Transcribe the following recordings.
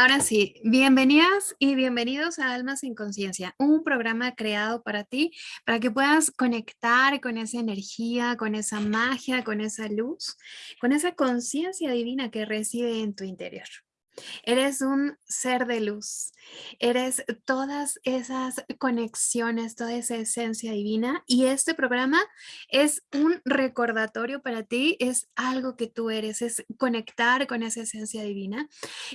Ahora sí, bienvenidas y bienvenidos a Almas en Conciencia, un programa creado para ti, para que puedas conectar con esa energía, con esa magia, con esa luz, con esa conciencia divina que reside en tu interior. Eres un ser de luz, eres todas esas conexiones, toda esa esencia divina y este programa es un recordatorio para ti, es algo que tú eres, es conectar con esa esencia divina.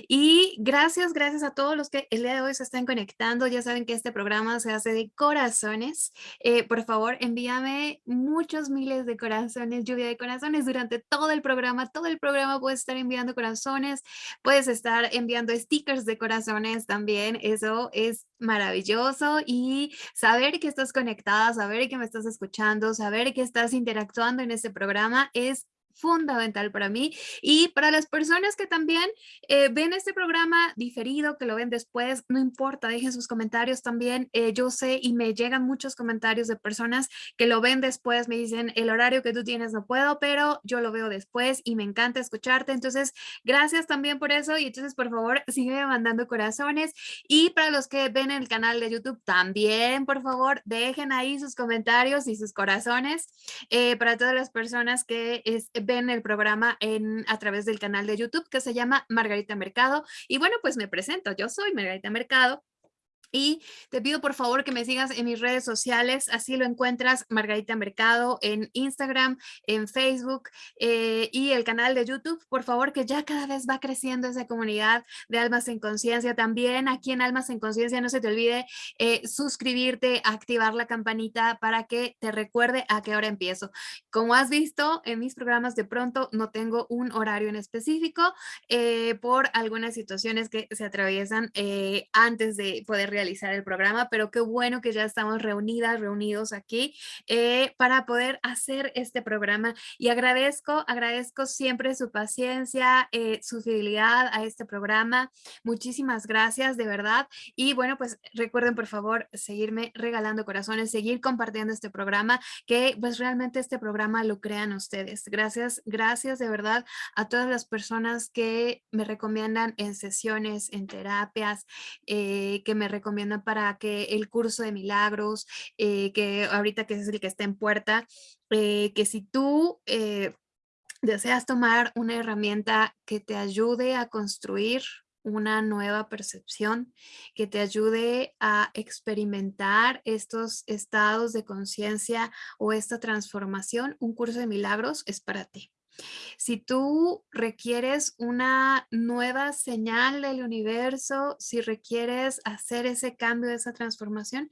Y gracias, gracias a todos los que el día de hoy se están conectando, ya saben que este programa se hace de corazones. Eh, por favor, envíame muchos miles de corazones, lluvia de corazones durante todo el programa, todo el programa puedes estar enviando corazones, puedes estar enviando stickers de corazones también, eso es maravilloso y saber que estás conectada, saber que me estás escuchando, saber que estás interactuando en este programa es fundamental para mí y para las personas que también eh, ven este programa diferido, que lo ven después, no importa, dejen sus comentarios también. Eh, yo sé y me llegan muchos comentarios de personas que lo ven después, me dicen el horario que tú tienes no puedo, pero yo lo veo después y me encanta escucharte. Entonces, gracias también por eso y entonces por favor sigue mandando corazones y para los que ven el canal de YouTube también, por favor, dejen ahí sus comentarios y sus corazones eh, para todas las personas que es, ven el programa en, a través del canal de YouTube que se llama Margarita Mercado. Y bueno, pues me presento, yo soy Margarita Mercado. Y te pido por favor que me sigas en mis redes sociales, así lo encuentras Margarita Mercado en Instagram, en Facebook eh, y el canal de YouTube. Por favor, que ya cada vez va creciendo esa comunidad de Almas en Conciencia. También aquí en Almas en Conciencia no se te olvide eh, suscribirte, activar la campanita para que te recuerde a qué hora empiezo. Como has visto en mis programas de pronto no tengo un horario en específico eh, por algunas situaciones que se atraviesan antes de poder realizar el programa, pero qué bueno que ya estamos reunidas, reunidos aquí eh, para poder hacer este programa y agradezco, agradezco siempre su paciencia, eh, su fidelidad a este programa. Muchísimas gracias, de verdad. Y bueno, pues recuerden por favor seguirme regalando corazones, seguir compartiendo este programa, que pues realmente este programa lo crean ustedes. Gracias, gracias de verdad a todas las personas que me recomiendan en sesiones, en terapias, eh, que me recomiendan para que el curso de milagros, eh, que ahorita que es el que está en puerta, eh, que si tú eh, deseas tomar una herramienta que te ayude a construir una nueva percepción, que te ayude a experimentar estos estados de conciencia o esta transformación, un curso de milagros es para ti. Si tú requieres una nueva señal del universo, si requieres hacer ese cambio, esa transformación,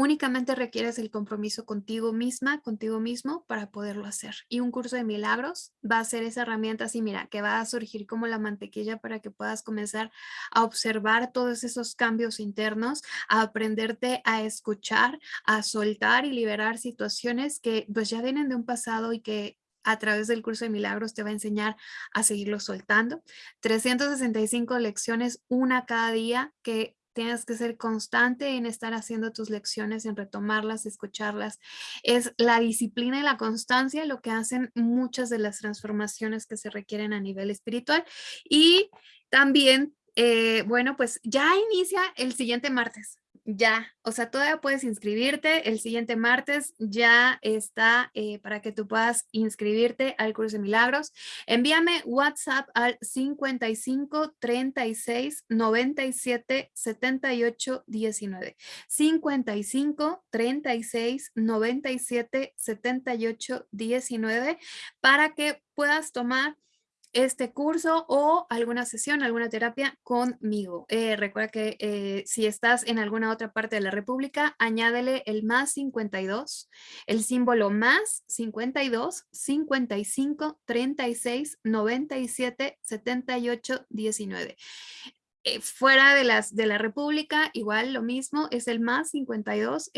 únicamente requieres el compromiso contigo misma, contigo mismo para poderlo hacer. Y un curso de milagros va a ser esa herramienta así, mira, que va a surgir como la mantequilla para que puedas comenzar a observar todos esos cambios internos, a aprenderte a escuchar, a soltar y liberar situaciones que pues ya vienen de un pasado y que a través del curso de milagros te va a enseñar a seguirlo soltando. 365 lecciones, una cada día que tienes que ser constante en estar haciendo tus lecciones, en retomarlas, escucharlas. Es la disciplina y la constancia lo que hacen muchas de las transformaciones que se requieren a nivel espiritual. Y también, eh, bueno, pues ya inicia el siguiente martes ya, o sea, todavía puedes inscribirte. El siguiente martes ya está eh, para que tú puedas inscribirte al curso de milagros. Envíame WhatsApp al 55 36 97 78 19. 55 36 97 78 19 para que puedas tomar este curso o alguna sesión, alguna terapia conmigo. Eh, recuerda que eh, si estás en alguna otra parte de la República, añádele el más 52, el símbolo más 52, 55, 36, 97, 78, 19. fuera de, las, de la República, igual lo mismo, es el más 52,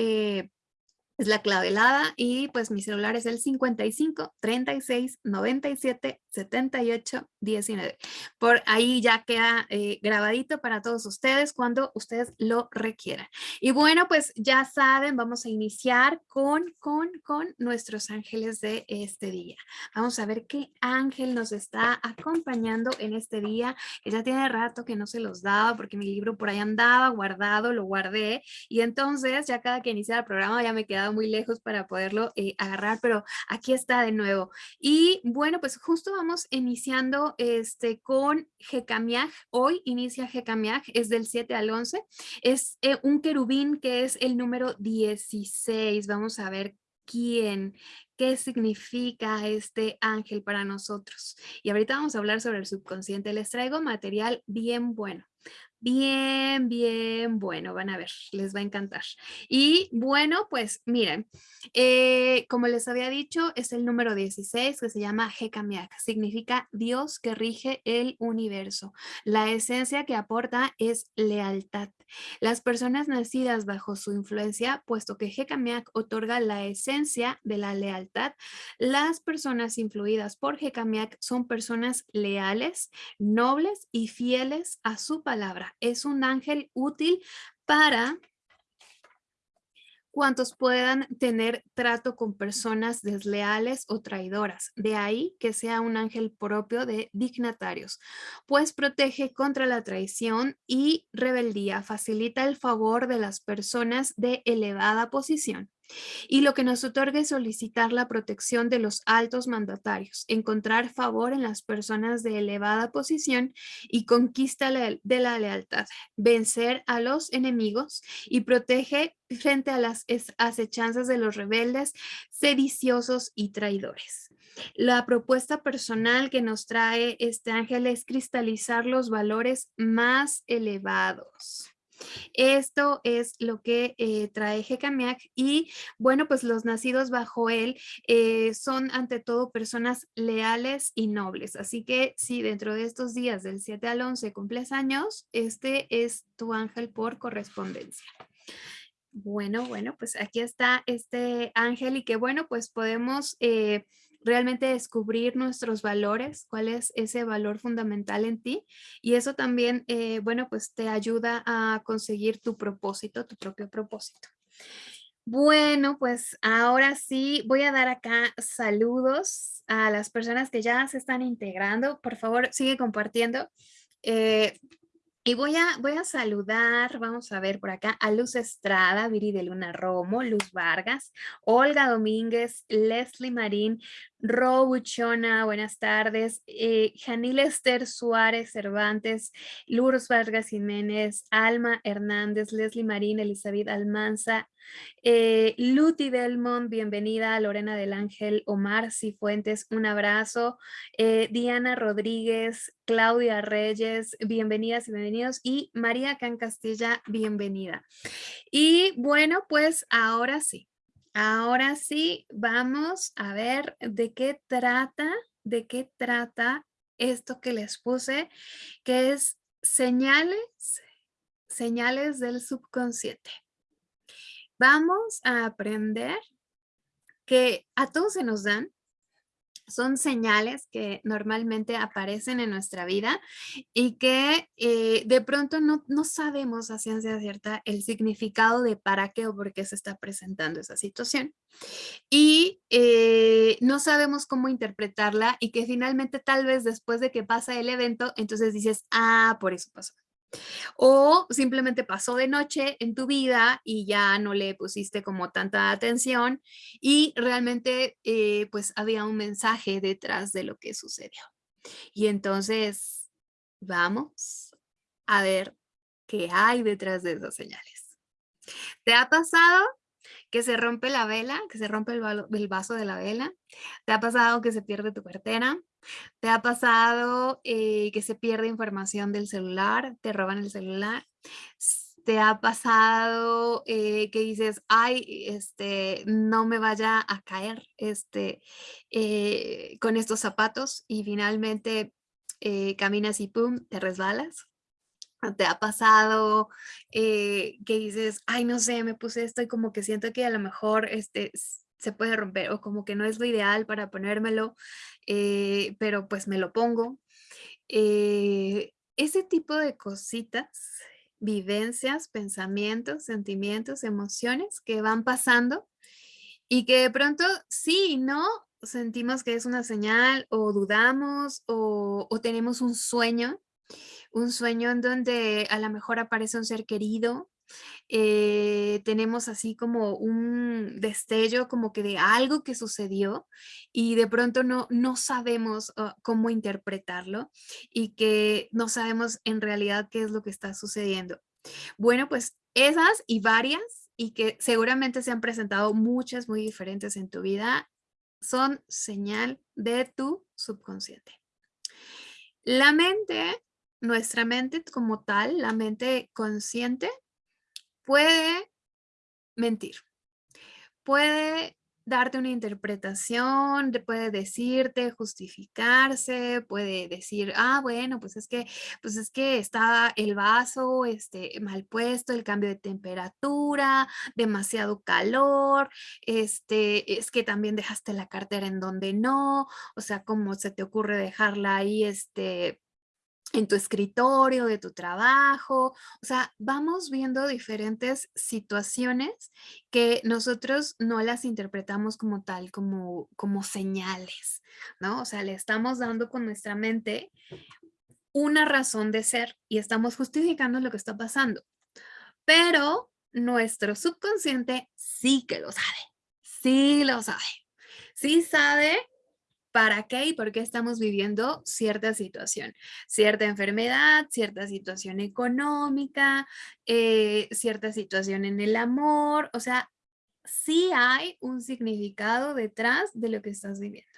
es la clave helada y pues mi celular es el 55 36 97 78 19. Por ahí ya queda eh, grabadito para todos ustedes cuando ustedes lo requieran. Y bueno, pues ya saben, vamos a iniciar con, con, con nuestros ángeles de este día. Vamos a ver qué ángel nos está acompañando en este día, ya tiene rato que no se los daba porque mi libro por ahí andaba guardado, lo guardé y entonces ya cada que inicia el programa ya me quedaba muy lejos para poderlo eh, agarrar, pero aquí está de nuevo. Y bueno, pues justo vamos iniciando este, con Jecamiaj. Hoy inicia Jecamiaj, es del 7 al 11. Es eh, un querubín que es el número 16. Vamos a ver quién, qué significa este ángel para nosotros. Y ahorita vamos a hablar sobre el subconsciente. Les traigo material bien bueno. Bien, bien, bueno, van a ver, les va a encantar. Y bueno, pues miren, eh, como les había dicho, es el número 16 que se llama Hekamiak, significa Dios que rige el universo. La esencia que aporta es lealtad. Las personas nacidas bajo su influencia, puesto que Hekamiak otorga la esencia de la lealtad, las personas influidas por Hekamiak son personas leales, nobles y fieles a su palabra es un ángel útil para cuantos puedan tener trato con personas desleales o traidoras. De ahí que sea un ángel propio de dignatarios, pues protege contra la traición y rebeldía, facilita el favor de las personas de elevada posición y lo que nos otorga es solicitar la protección de los altos mandatarios, encontrar favor en las personas de elevada posición y conquista de la lealtad, vencer a los enemigos y protege frente a las acechanzas de los rebeldes, sediciosos y traidores. La propuesta personal que nos trae este ángel es cristalizar los valores más elevados. Esto es lo que eh, trae Jecamiac y bueno, pues los nacidos bajo él eh, son ante todo personas leales y nobles. Así que si dentro de estos días del 7 al 11 cumples años, este es tu ángel por correspondencia. Bueno, bueno, pues aquí está este ángel y que bueno, pues podemos... Eh, realmente descubrir nuestros valores, cuál es ese valor fundamental en ti y eso también, eh, bueno, pues te ayuda a conseguir tu propósito, tu propio propósito. Bueno, pues ahora sí voy a dar acá saludos a las personas que ya se están integrando. Por favor, sigue compartiendo. Eh, y voy a, voy a saludar, vamos a ver por acá, a Luz Estrada, Viri de Luna Romo, Luz Vargas, Olga Domínguez, Leslie Marín, Robuchona, buenas tardes, eh, Janil Esther Suárez Cervantes, Lourdes Vargas Jiménez, Alma Hernández, Leslie Marín, Elizabeth Almanza, eh, Luti Belmont, bienvenida, Lorena del Ángel, Omar Cifuentes, un abrazo, eh, Diana Rodríguez, Claudia Reyes, bienvenidas y bienvenidos, y María Can Castilla, bienvenida. Y bueno, pues ahora sí, ahora sí vamos a ver de qué trata, de qué trata esto que les puse, que es señales, señales del subconsciente. Vamos a aprender que a todos se nos dan, son señales que normalmente aparecen en nuestra vida y que eh, de pronto no, sabemos a ciencia cierta el significado de para qué o por qué se está presentando esa situación. Y eh, no sabemos cómo interpretarla y que finalmente tal vez después de que pasa el evento, entonces dices, ah, por eso pasó. O simplemente pasó de noche en tu vida y ya no le pusiste como tanta atención y realmente eh, pues había un mensaje detrás de lo que sucedió. Y entonces vamos a ver qué hay detrás de esas señales. ¿Te ha pasado que se rompe la vela, que se rompe el, vaso de la vela? ¿Te ha pasado que se pierde tu cartera? ¿Te ha pasado eh, que se pierde información del celular? ¿Te roban el celular? ¿Te ha pasado eh, que dices, ay, este, no me vaya a caer este, eh, con estos zapatos y finalmente caminas y pum, te resbalas? ¿Te ha pasado que dices, ay, no sé, me puse esto y como que siento que a lo mejor este, se puede romper o como que no es lo ideal para ponérmelo, eh, pero pues me lo pongo? Eh, ese tipo de cositas, vivencias, pensamientos, sentimientos, emociones que van pasando y que de pronto sí y no sentimos que es una señal o dudamos o, o tenemos un sueño un sueño en donde a lo mejor aparece un ser querido, eh, tenemos así como un destello como que de algo que sucedió y de pronto no, no sabemos ah, cómo interpretarlo y que no sabemos en realidad qué es lo que está sucediendo. Bueno, pues esas y varias y que seguramente se han presentado muchas muy diferentes en tu vida son señal de tu subconsciente. La mente nuestra mente como tal, la mente consciente, puede mentir. Puede darte una interpretación, puede decirte, justificarse, puede decir, ah, bueno, pues es que, pues es que está el vaso este, mal puesto, el cambio de temperatura, demasiado calor, este, es que también dejaste la cartera en donde no, o sea, ¿cómo se te ocurre dejarla ahí, este, en tu escritorio, de tu trabajo. O sea, vamos viendo diferentes situaciones que nosotros no las interpretamos como tal, como, como señales, ¿no? O sea, le estamos dando con nuestra mente una razón de ser y estamos justificando lo que está pasando. Pero nuestro subconsciente sí que lo sabe, sí lo sabe. Sí sabe para qué y por qué estamos viviendo cierta situación, cierta enfermedad, cierta situación económica, eh, cierta situación en el amor, o sea, sí hay un significado detrás de lo que estás viviendo.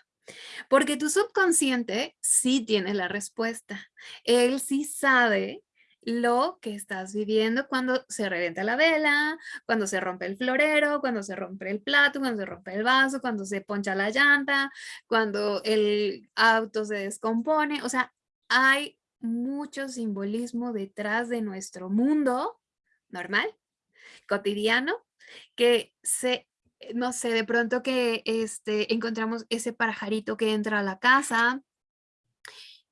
Porque tu subconsciente sí tiene la respuesta. Él sí sabe lo que estás viviendo cuando se revienta la vela, cuando se rompe el florero, cuando se rompe el plato, cuando se rompe el vaso, cuando se poncha la llanta, cuando el auto se descompone. O sea, hay mucho simbolismo detrás de nuestro mundo normal, cotidiano, que se, no sé, de pronto que este, encontramos ese pajarito que entra a la casa,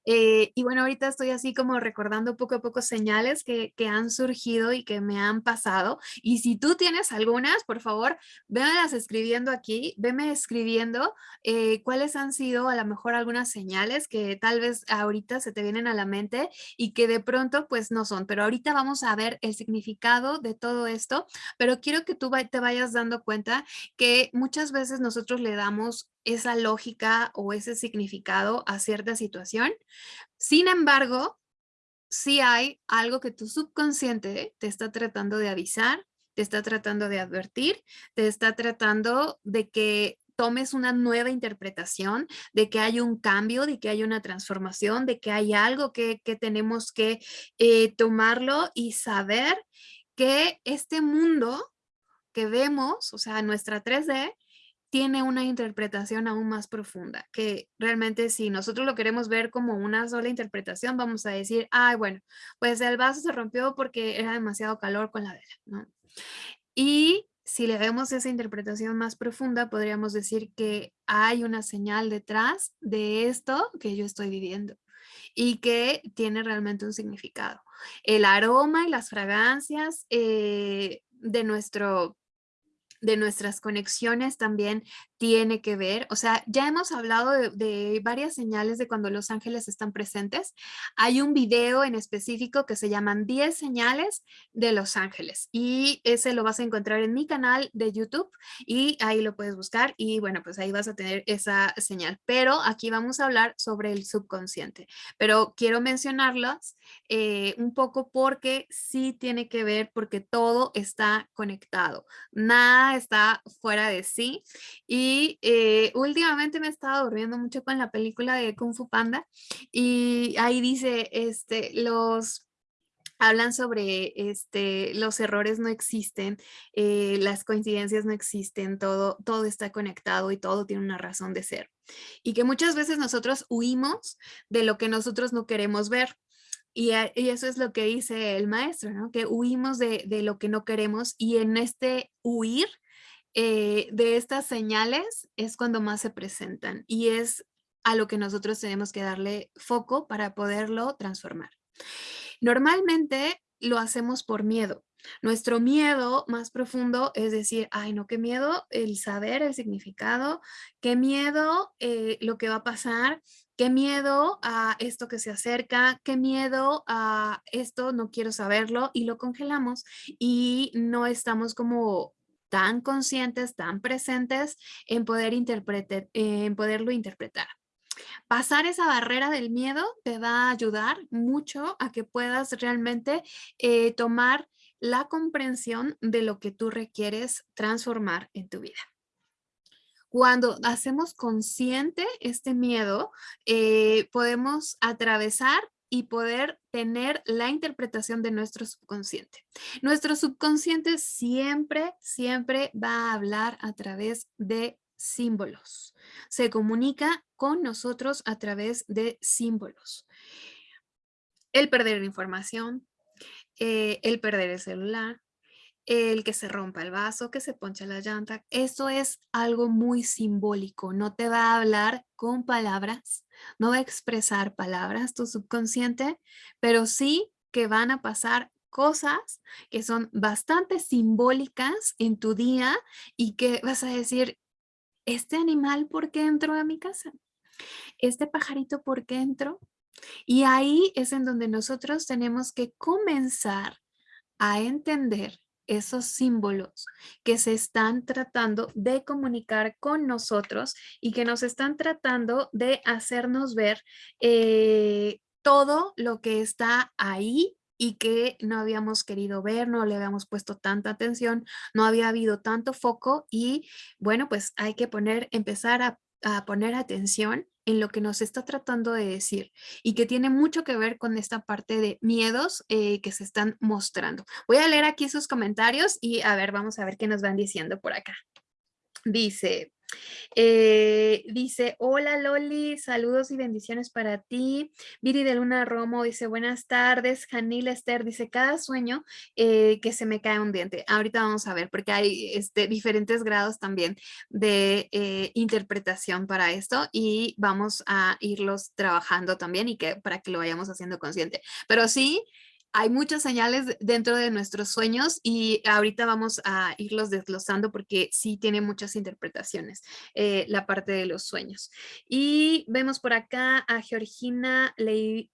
eh, y bueno, ahorita estoy así como recordando poco a poco señales que, que, han surgido y que me han pasado. Y si tú tienes algunas, por favor, vémelas escribiendo aquí, veme escribiendo eh, cuáles han sido a lo mejor algunas señales que tal vez ahorita se te vienen a la mente y que de pronto pues no son. Pero ahorita vamos a ver el significado de todo esto, pero quiero que tú te vayas dando cuenta que muchas veces nosotros le damos esa lógica o ese significado a cierta situación. Sin embargo, sí hay algo que tu subconsciente te está tratando de avisar, te está tratando de advertir, te está tratando de que tomes una nueva interpretación, de que hay un cambio, de que hay una transformación, de que hay algo que, tenemos que eh, tomarlo y saber que este mundo que vemos, o sea, nuestra 3D, tiene una interpretación aún más profunda, que realmente si nosotros lo queremos ver como una sola interpretación, vamos a decir, ay, bueno, pues el vaso se rompió porque era demasiado calor con la vela, ¿no? Y si le vemos esa interpretación más profunda, podríamos decir que hay una señal detrás de esto que yo estoy viviendo y que tiene realmente un significado. El aroma y las fragancias eh, de nuestro de nuestras conexiones también tiene que ver. O sea, ya hemos hablado de, varias señales de cuando los ángeles están presentes. Hay un video en específico que se llaman 10 señales de los ángeles y ese lo vas a encontrar en mi canal de YouTube y ahí lo puedes buscar y bueno, pues ahí vas a tener esa señal. Pero aquí vamos a hablar sobre el subconsciente. Pero quiero mencionarlas eh, un poco porque sí tiene que ver porque todo está conectado. Nada está fuera de sí. Y eh, últimamente me he estado durmiendo mucho con la película de Kung Fu Panda y ahí dice, este, los hablan sobre este, los errores no existen, eh, las coincidencias no existen, todo, todo está conectado y todo tiene una razón de ser. Y que muchas veces nosotros huimos de lo que nosotros no queremos ver. Y, eso es lo que dice el maestro, ¿no? Que huimos de, lo que no queremos y en este huir eh, de estas señales es cuando más se presentan y es a lo que nosotros tenemos que darle foco para poderlo transformar. Normalmente lo hacemos por miedo. Nuestro miedo más profundo es decir, ay no, qué miedo el saber el significado, qué miedo eh, lo que va a pasar, qué miedo a esto que se acerca, qué miedo a esto, no quiero saberlo y lo congelamos y no estamos como tan conscientes, tan presentes en, poder en poderlo interpretar. Pasar esa barrera del miedo te va a ayudar mucho a que puedas realmente eh, tomar la comprensión de lo que tú requieres transformar en tu vida. Cuando hacemos consciente este miedo, eh, podemos atravesar y poder tener la interpretación de nuestro subconsciente. Nuestro subconsciente siempre, siempre va a hablar a través de símbolos. Se comunica con nosotros a través de símbolos. El perder información, eh, el perder el celular, el que se rompa el vaso, que se poncha la llanta. Eso es algo muy simbólico. No te va a hablar con palabras, no va a expresar palabras tu subconsciente, pero sí que van a pasar cosas que son bastante simbólicas en tu día y que vas a decir, ¿este animal por qué entró a mi casa? ¿Este pajarito por qué entró? Y ahí es en donde nosotros tenemos que comenzar a entender esos símbolos que se están tratando de comunicar con nosotros y que nos están tratando de hacernos ver eh, todo lo que está ahí y que no habíamos querido ver, no le habíamos puesto tanta atención, no había habido tanto foco y bueno, pues hay que poner, empezar a, poner atención en lo que nos está tratando de decir y que tiene mucho que ver con esta parte de miedos eh, que se están mostrando. Voy a leer aquí sus comentarios y a ver, vamos a ver qué nos van diciendo por acá. Dice, eh, dice, hola Loli, saludos y bendiciones para ti. Viri de Luna Romo dice, buenas tardes. Janil Esther dice, cada sueño eh, que se me cae un diente. Ahorita vamos a ver, porque hay este, diferentes grados también de eh, interpretación para esto y vamos a irlos trabajando también y que para que lo vayamos haciendo consciente. Pero sí, hay muchas señales dentro de nuestros sueños y ahorita vamos a irlos desglosando porque sí tiene muchas interpretaciones eh, la parte de los sueños. Y vemos por acá a Georgina Ley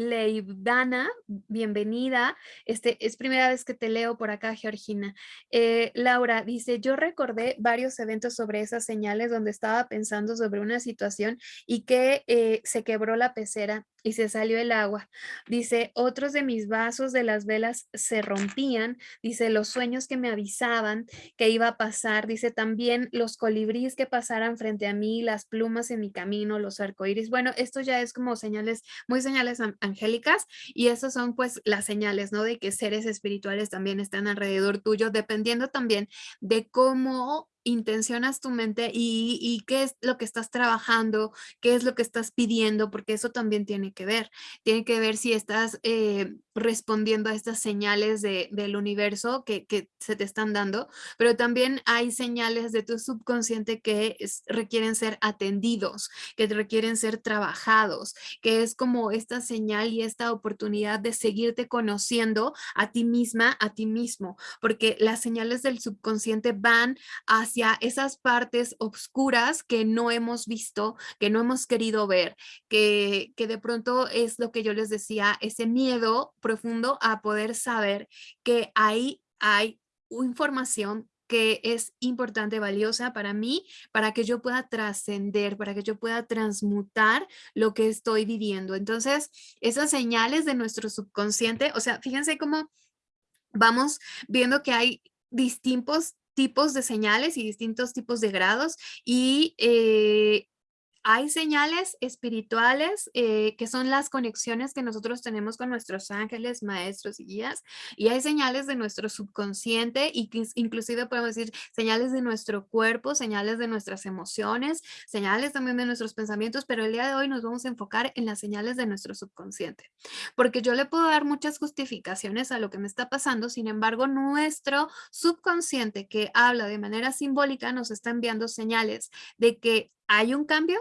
Leibdana, bienvenida. Este, es primera vez que te leo por acá, Georgina. Eh, Laura dice, yo recordé varios eventos sobre esas señales donde estaba pensando sobre una situación y que eh, se quebró la pecera y se salió el agua. Dice, otros de mis vasos de las velas se rompían. Dice, los sueños que me avisaban que iba a pasar. Dice, también los colibríes que pasaran frente a mí, las plumas en mi camino, los arcoíris. Bueno, esto ya es como señales, muy señales y esas son pues las señales, ¿no? De que seres espirituales también están alrededor tuyo, dependiendo también de cómo intencionas tu mente y, qué es lo que estás trabajando, qué es lo que estás pidiendo, porque eso también tiene que ver. Tiene que ver si estás eh, respondiendo a estas señales del universo que, se te están dando, pero también hay señales de tu subconsciente que requieren ser atendidos, que requieren ser trabajados, que es como esta señal y esta oportunidad de seguirte conociendo a ti misma, a ti mismo, porque las señales del subconsciente van hacia esas partes oscuras que no hemos visto, que no hemos querido ver, que, que de pronto es lo que yo les decía, ese miedo profundo a poder saber que ahí hay información que es importante, valiosa para mí, para que yo pueda trascender, para que yo pueda transmutar lo que estoy viviendo. Entonces, esas señales de nuestro subconsciente, o sea, fíjense cómo vamos viendo que hay distintos tipos de señales y distintos tipos de grados y eh, hay señales espirituales eh, que son las conexiones que nosotros tenemos con nuestros ángeles, maestros y guías, y hay señales de nuestro subconsciente y que inclusive podemos decir señales de nuestro cuerpo, señales de nuestras emociones, señales también de nuestros pensamientos, pero el día de hoy nos vamos a enfocar en las señales de nuestro subconsciente, porque yo le puedo dar muchas justificaciones a lo que me está pasando, sin embargo, nuestro subconsciente que habla de manera simbólica nos está enviando señales de que hay un cambio,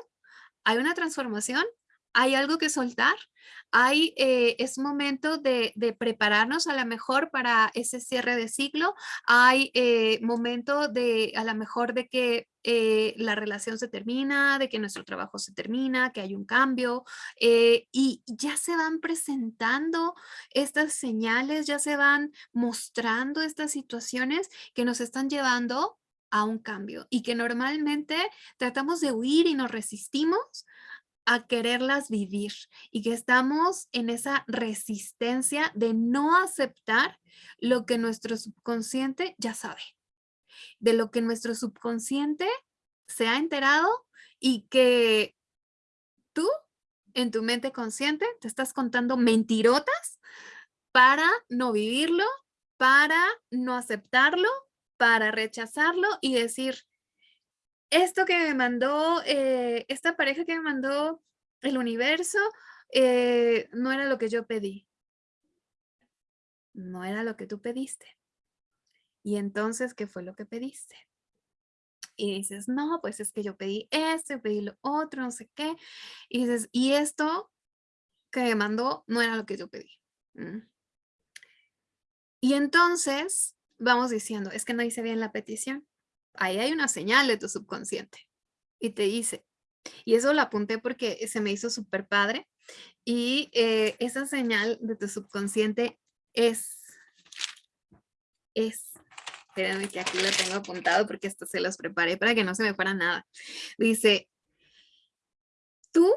hay una transformación, hay algo que soltar, hay, eh, es momento de, prepararnos a lo mejor para ese cierre de ciclo, hay eh, momento de a lo mejor de que eh, la relación se termina, de que nuestro trabajo se termina, que hay un cambio y ya se van presentando estas señales, ya se van mostrando estas situaciones que nos están llevando a un cambio y que normalmente tratamos de huir y nos resistimos a quererlas vivir y que estamos en esa resistencia de no aceptar lo que nuestro subconsciente ya sabe, de lo que nuestro subconsciente se ha enterado y que tú en tu mente consciente te estás contando mentirotas para no vivirlo, para no aceptarlo para rechazarlo y decir, esto que me mandó, eh, esta pareja que me mandó el universo, eh, no era lo que yo pedí. No era lo que tú pediste. Y entonces, ¿qué fue lo que pediste? Y dices, no, pues es que yo pedí esto, pedí lo otro, no sé qué. Y dices, y esto que me mandó no era lo que yo pedí. Mm. Y entonces vamos diciendo, es que no hice bien la petición. Ahí hay una señal de tu subconsciente y te dice, y eso lo apunté porque se me hizo súper padre, y eh, esa señal de tu subconsciente es, es, espérenme que aquí lo tengo apuntado porque esto se los preparé para que no se me fuera nada. Dice, tú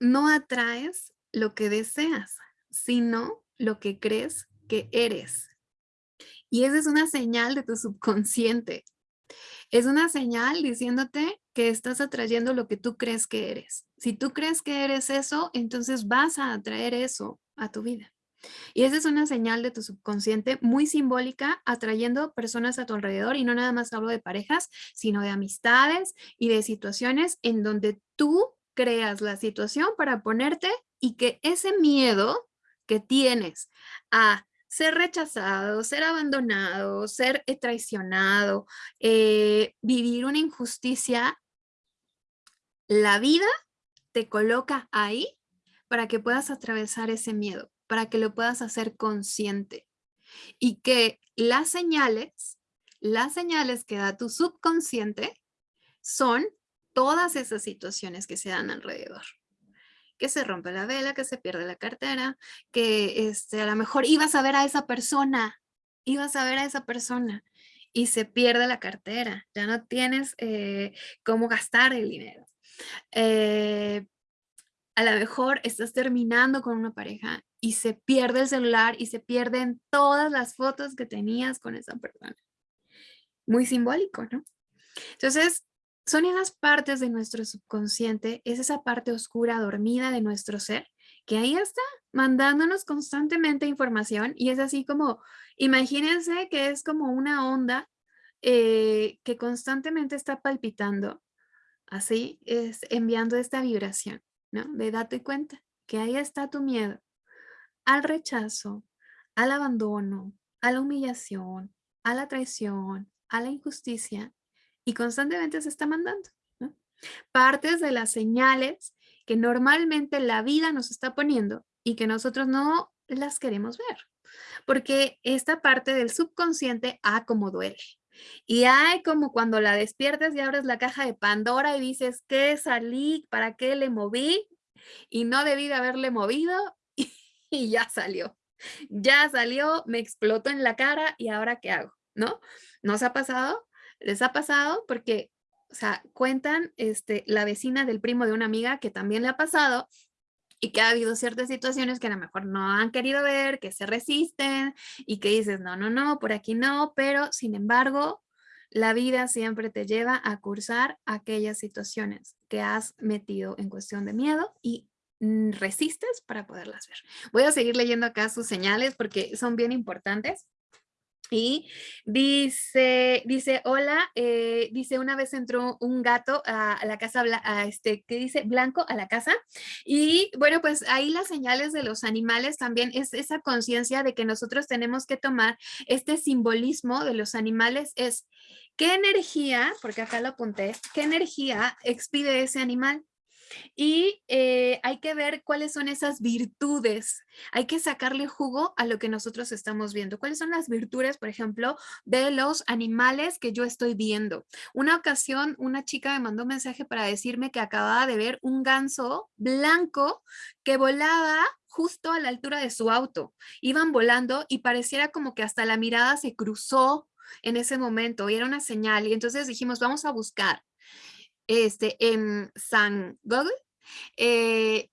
no atraes lo que deseas, sino lo que crees que eres. Y esa es una señal de tu subconsciente. Es una señal diciéndote que estás atrayendo lo que tú crees que eres. Si tú crees que eres eso, entonces vas a atraer eso a tu vida. Y esa es una señal de tu subconsciente muy simbólica, atrayendo personas a tu alrededor. Y no nada más hablo de parejas, sino de amistades y de situaciones en donde tú creas la situación para ponerte y que ese miedo que tienes a ser rechazado, ser abandonado, ser eh, traicionado, eh, vivir una injusticia, la vida te coloca ahí para que puedas atravesar ese miedo, para que lo puedas hacer consciente. Y que las señales, las señales que da tu subconsciente son todas esas situaciones que se dan alrededor que se rompe la vela, que se pierde la cartera, que este, a lo mejor ibas a ver a esa persona, ibas a ver a esa persona y se pierde la cartera, ya no tienes eh, cómo gastar el dinero. Eh, a lo mejor estás terminando con una pareja y se pierde el celular y se pierden todas las fotos que tenías con esa persona. Muy simbólico, ¿no? Entonces, son esas partes de nuestro subconsciente, es esa parte oscura dormida de nuestro ser, que ahí está mandándonos constantemente información y es así como, imagínense que es como una onda eh, que constantemente está palpitando, así es enviando esta vibración, ¿no? De date cuenta que ahí está tu miedo al rechazo, al abandono, a la humillación, a la traición, a la injusticia, y constantemente se está mandando. Partes de las señales que normalmente la vida nos está poniendo y que nosotros no las queremos ver. Porque esta parte del subconsciente, ah, como duele. Y hay como cuando la despiertas y abres la caja de Pandora y dices, ¿qué salí? ¿Para qué le moví? Y no debí de haberle movido y ya salió. Ya salió, me explotó en la cara y ahora ¿qué hago? ¿No? ¿Nos ha pasado? ¿Les ha pasado? Porque, o sea, cuentan este, la vecina del primo de una amiga que también le ha pasado y que ha habido ciertas situaciones que a lo mejor no han querido ver, que se resisten y que dices, no, no, no, por aquí no, pero sin embargo, la vida siempre te lleva a cursar aquellas situaciones que has metido en cuestión de miedo y mm, resistes para poderlas ver. Voy a seguir leyendo acá sus señales porque son bien importantes. Y dice, dice, hola, eh, dice, una vez entró un gato a, la casa, a este, ¿qué dice? Blanco a la casa. Y bueno, pues ahí las señales de los animales también es esa conciencia de que nosotros tenemos que tomar este simbolismo de los animales es qué energía, porque acá lo apunté, qué energía expide ese animal. Y eh, hay que ver cuáles son esas virtudes. Hay que sacarle jugo a lo que nosotros estamos viendo. ¿Cuáles son las virtudes, por ejemplo, de los animales que yo estoy viendo? Una ocasión, una chica me mandó un mensaje para decirme que acababa de ver un ganso blanco que volaba justo a la altura de su auto. Iban volando y pareciera como que hasta la mirada se cruzó en ese momento y era una señal. Y entonces dijimos, vamos a buscar este, en San Google, eh,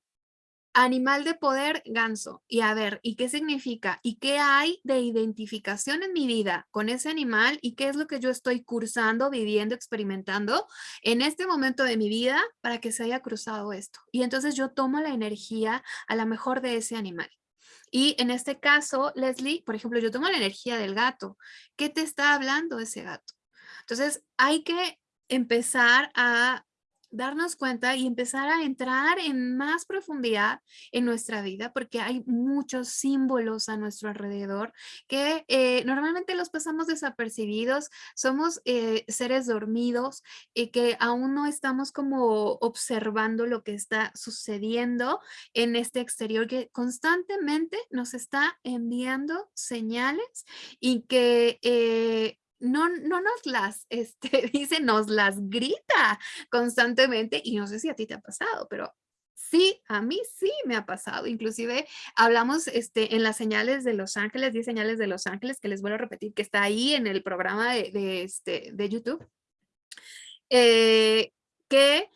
animal de poder, ganso. Y a ver, ¿y qué significa? ¿Y qué hay de identificación en mi vida con ese animal? ¿Y qué es lo que yo estoy cursando, viviendo, experimentando en este momento de mi vida para que se haya cruzado esto? Y entonces yo tomo la energía a la mejor de ese animal. Y en este caso, Leslie, por ejemplo, yo tomo la energía del gato. ¿Qué te está hablando ese gato? Entonces, hay que empezar a darnos cuenta y empezar a entrar en más profundidad en nuestra vida porque hay muchos símbolos a nuestro alrededor que eh, normalmente los pasamos desapercibidos, somos eh, seres dormidos y que aún no estamos como observando lo que está sucediendo en este exterior que constantemente nos está enviando señales y que eh, no, no nos las, este, dice, nos las grita constantemente y no sé si a ti te ha pasado, pero sí, a mí sí me ha pasado. Inclusive hablamos este, en las señales de Los Ángeles, 10 señales de Los Ángeles, que les vuelvo a repetir, que está ahí en el programa de, este, de YouTube, eh, que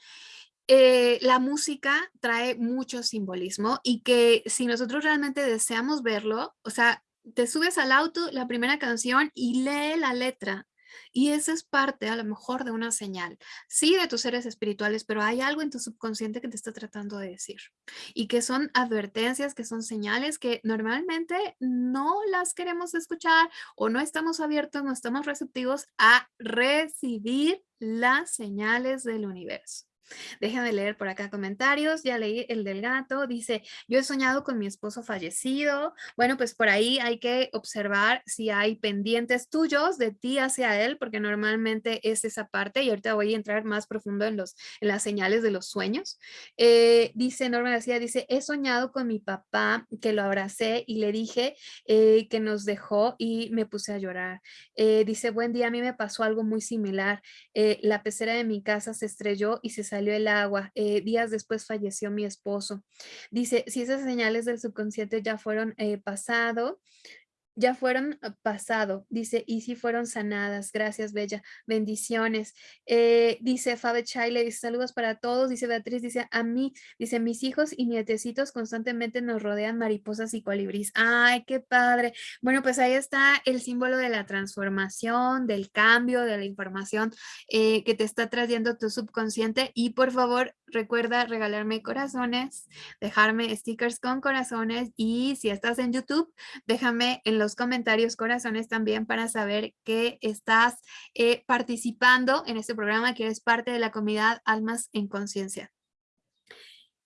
eh, la música trae mucho simbolismo y que si nosotros realmente deseamos verlo, o sea, te subes al auto, la primera canción y lee la letra. Y esa es parte a lo mejor de una señal, sí de tus seres espirituales, pero hay algo en tu subconsciente que te está tratando de decir y que son advertencias, que son señales que normalmente no las queremos escuchar o no estamos abiertos, no estamos receptivos a recibir las señales del universo. Déjame leer por acá comentarios. Ya leí el del gato. Dice, yo he soñado con mi esposo fallecido. Bueno, pues por ahí hay que observar si hay pendientes tuyos de ti hacia él, porque normalmente es esa parte. Y ahorita voy a entrar más profundo en, los, en las señales de los sueños. Eh, dice Norma García, dice, he soñado con mi papá que lo abracé y le dije eh, que nos dejó y me puse a llorar. Eh, dice, buen día, a mí me pasó algo muy similar. la pecera de mi casa se estrelló y se salió el agua. Eh, días después falleció mi esposo. Dice, si esas señales del subconsciente ya fueron eh, pasado, ya fueron ah, pasado, dice, y si fueron sanadas, gracias Bella, bendiciones. Eh, dice Fabe Chaile, dice saludos para todos, dice Beatriz, dice a mí, dice mis hijos y nietecitos constantemente nos rodean mariposas y colibríes. Ay, qué padre. Bueno, pues ahí está el símbolo de la transformación, del cambio, de la información eh, que te está trayendo tu subconsciente y por favor recuerda regalarme corazones, dejarme stickers con corazones y si estás en YouTube, déjame en los comentarios corazones también para saber que estás eh, participando en este programa, que eres parte de la comunidad Almas en Conciencia.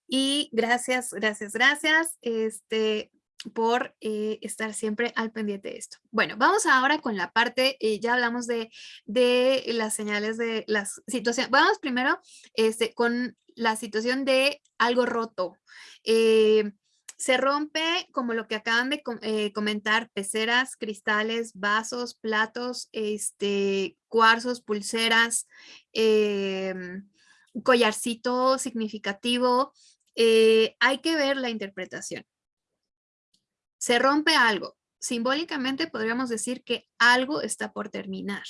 Y gracias, gracias, gracias. Este, por eh, estar siempre al pendiente de esto. Bueno, vamos ahora con la parte, eh, ya hablamos de, de, las señales de las situaciones. Vamos primero este, con la situación de algo roto. Eh, se rompe como lo que acaban de comentar, peceras, cristales, vasos, platos, este, cuarzos, pulseras, em, collarcito significativo. hay que ver la interpretación se rompe algo. Simbólicamente podríamos decir que algo está por terminar.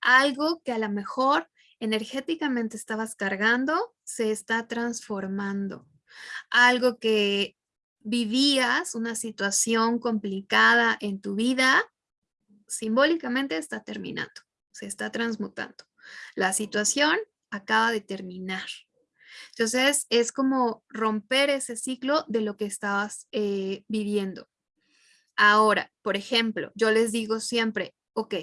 Algo que a lo mejor energéticamente estabas cargando se está transformando. Algo que vivías, una situación complicada en tu vida, simbólicamente está terminando, se está transmutando. La situación acaba de terminar. Entonces es como romper ese ciclo de lo que estabas eh, viviendo. Ahora, por ejemplo, yo les digo siempre, ok,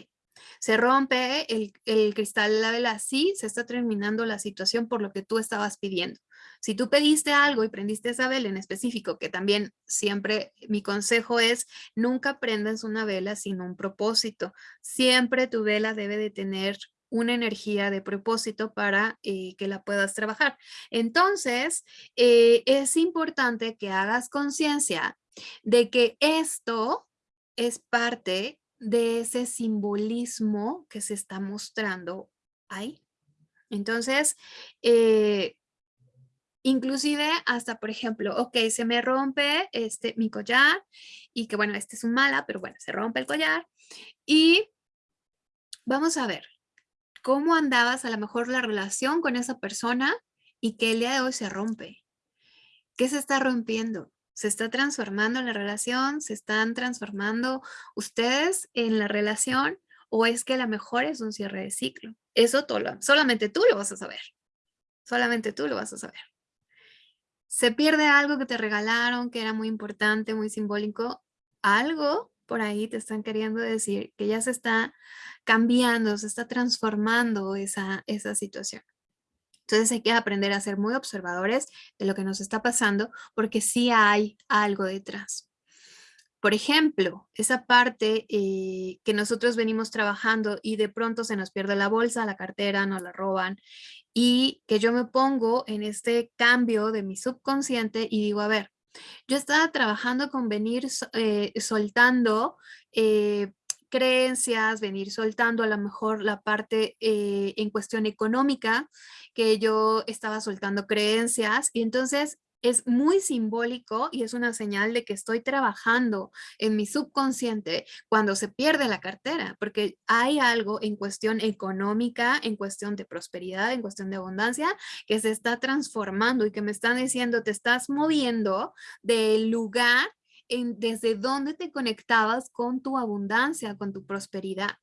se rompe el, el, cristal de la vela, sí, se está terminando la situación por lo que tú estabas pidiendo. Si tú pediste algo y prendiste esa vela en específico, que también siempre mi consejo es, nunca prendas una vela sin un propósito. Siempre tu vela debe de tener una energía de propósito para eh, que la puedas trabajar. Entonces, eh, es importante que hagas conciencia de que esto es parte de ese simbolismo que se está mostrando ahí. Entonces, eh, inclusive hasta, por ejemplo, ok, se me rompe este, mi collar y que bueno, este es un mala, pero bueno, se rompe el collar y vamos a ver cómo andabas a lo mejor la relación con esa persona y que el día de hoy se rompe. ¿Qué se está rompiendo? ¿Se está transformando la relación? ¿Se están transformando ustedes en la relación? ¿O es que a lo mejor es un cierre de ciclo? Eso todo, solamente tú lo vas a saber. Solamente tú lo vas a saber. Se pierde algo que te regalaron, que era muy importante, muy simbólico. Algo por ahí te están queriendo decir que ya se está cambiando, se está transformando esa, esa situación. Entonces hay que aprender a ser muy observadores de lo que nos está pasando porque sí hay algo detrás. Por ejemplo, esa parte eh, que nosotros venimos trabajando y de pronto se nos pierde la bolsa, la cartera, nos la roban y que yo me pongo en este cambio de mi subconsciente y digo, a ver, yo estaba trabajando con venir eh, soltando eh, creencias, venir soltando a lo mejor la parte eh, en cuestión económica, que yo estaba soltando creencias y entonces es muy simbólico y es una señal de que estoy trabajando en mi subconsciente cuando se pierde la cartera, porque hay algo en cuestión económica, en cuestión de prosperidad, en cuestión de abundancia, que se está transformando y que me están diciendo, te estás moviendo del lugar desde dónde te conectabas con tu abundancia, con tu prosperidad.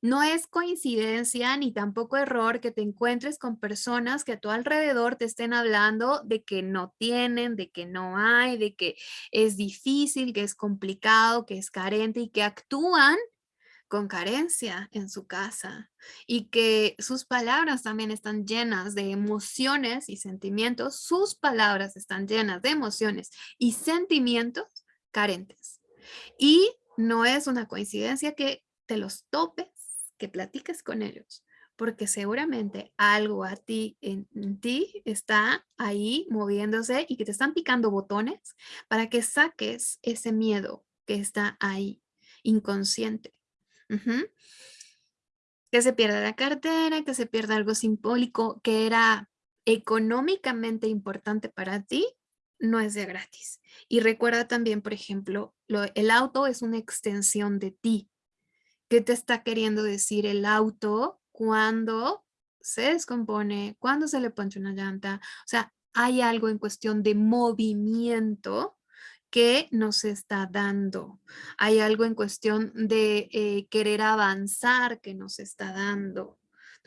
No es coincidencia ni tampoco error que te encuentres con personas que a tu alrededor te estén hablando de que no tienen, de que no hay, de que es difícil, que es complicado, que es carente y que actúan con carencia en su casa y que sus palabras también están llenas de emociones y sentimientos. Sus palabras están llenas de emociones y sentimientos Y no es una coincidencia que te los topes, que platiques con ellos, porque seguramente algo a ti, en, ti, está ahí moviéndose y que te están picando botones para que saques ese miedo que está ahí, inconsciente. Que se pierda la cartera, que se pierda algo simbólico que era económicamente importante para ti no es de gratis. Y recuerda también, por ejemplo, el auto es una extensión de ti. ¿Qué te está queriendo decir el auto cuando se descompone, cuando se le ponche una llanta? O sea, hay algo en cuestión de movimiento que nos está dando. Hay algo en cuestión de eh, querer avanzar que nos está dando.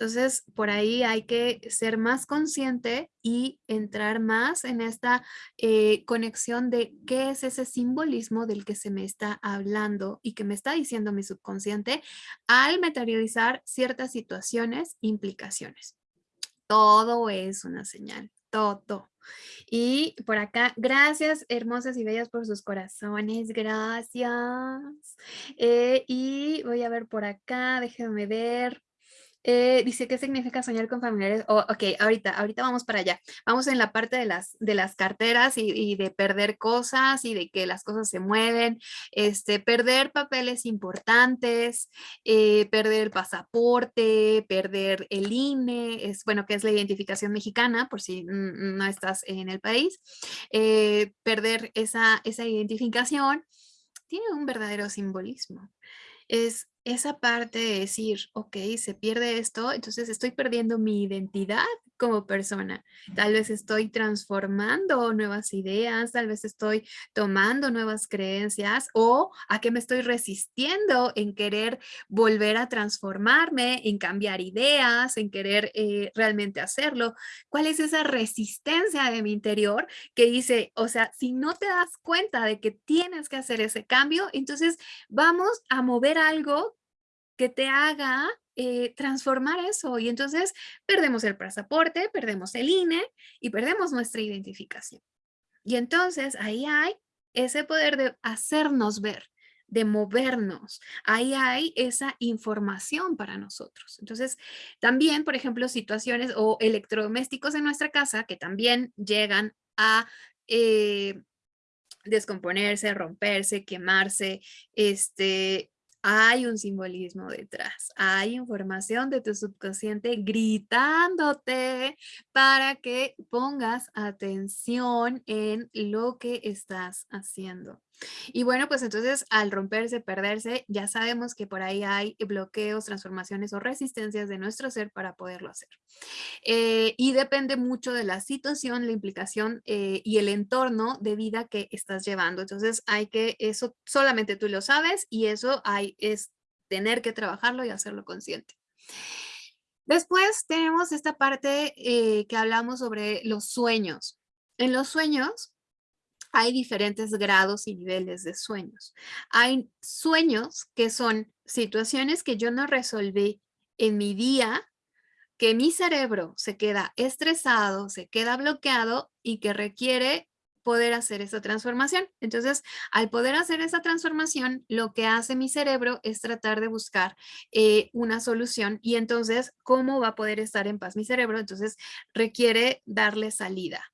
Entonces, por ahí hay que ser más consciente y entrar más en esta eh, conexión de qué es ese simbolismo del que se me está hablando y que me está diciendo mi subconsciente al materializar ciertas situaciones, implicaciones. Todo es una señal, todo. Y por acá, gracias hermosas y bellas por sus corazones, gracias. Eh, y voy a ver por acá, déjenme ver. Eh, dice, ¿qué significa soñar con familiares? Oh, ok, ahorita, ahorita vamos para allá. Vamos en la parte de las, de las carteras y, de perder cosas y de que las cosas se mueven, este, perder papeles importantes, eh, perder el pasaporte, perder el INE, es, bueno, que es la identificación mexicana, por si no estás en el país, eh, perder esa, esa identificación tiene un verdadero simbolismo. Es esa parte de decir, ok, se pierde esto, entonces estoy perdiendo mi identidad como persona. Tal vez estoy transformando nuevas ideas, tal vez estoy tomando nuevas creencias o a qué me estoy resistiendo en querer volver a transformarme, en cambiar ideas, en querer eh, realmente hacerlo. ¿Cuál es esa resistencia de mi interior que dice, o sea, si no te das cuenta de que tienes que hacer ese cambio, entonces vamos a mover algo que te haga eh, transformar eso y entonces perdemos el pasaporte, perdemos el INE y perdemos nuestra identificación. Y entonces ahí hay ese poder de hacernos ver, de movernos. Ahí hay esa información para nosotros. Entonces, también, por ejemplo, situaciones o electrodomésticos en nuestra casa que también llegan a eh, descomponerse, romperse, quemarse, este, hay un simbolismo detrás, hay información de tu subconsciente gritándote para que pongas atención en lo que estás haciendo. Y bueno, pues entonces al romperse, perderse, ya sabemos que por ahí hay bloqueos, transformaciones o resistencias de nuestro ser para poderlo hacer. Eh, y depende mucho de la situación, la implicación eh, y el entorno de vida que estás llevando. Entonces hay que, eso solamente tú lo sabes y eso hay, es tener que trabajarlo y hacerlo consciente. Después tenemos esta parte eh, que hablamos sobre los sueños. En los sueños hay diferentes grados y niveles de sueños. Hay sueños que son situaciones que yo no resolví en mi día, que mi cerebro se queda estresado, se queda bloqueado y que requiere poder hacer esa transformación. Entonces, al poder hacer esa transformación, lo que hace mi cerebro es tratar de buscar eh, una solución y entonces, ¿cómo va a poder estar en paz mi cerebro? Entonces, requiere darle salida.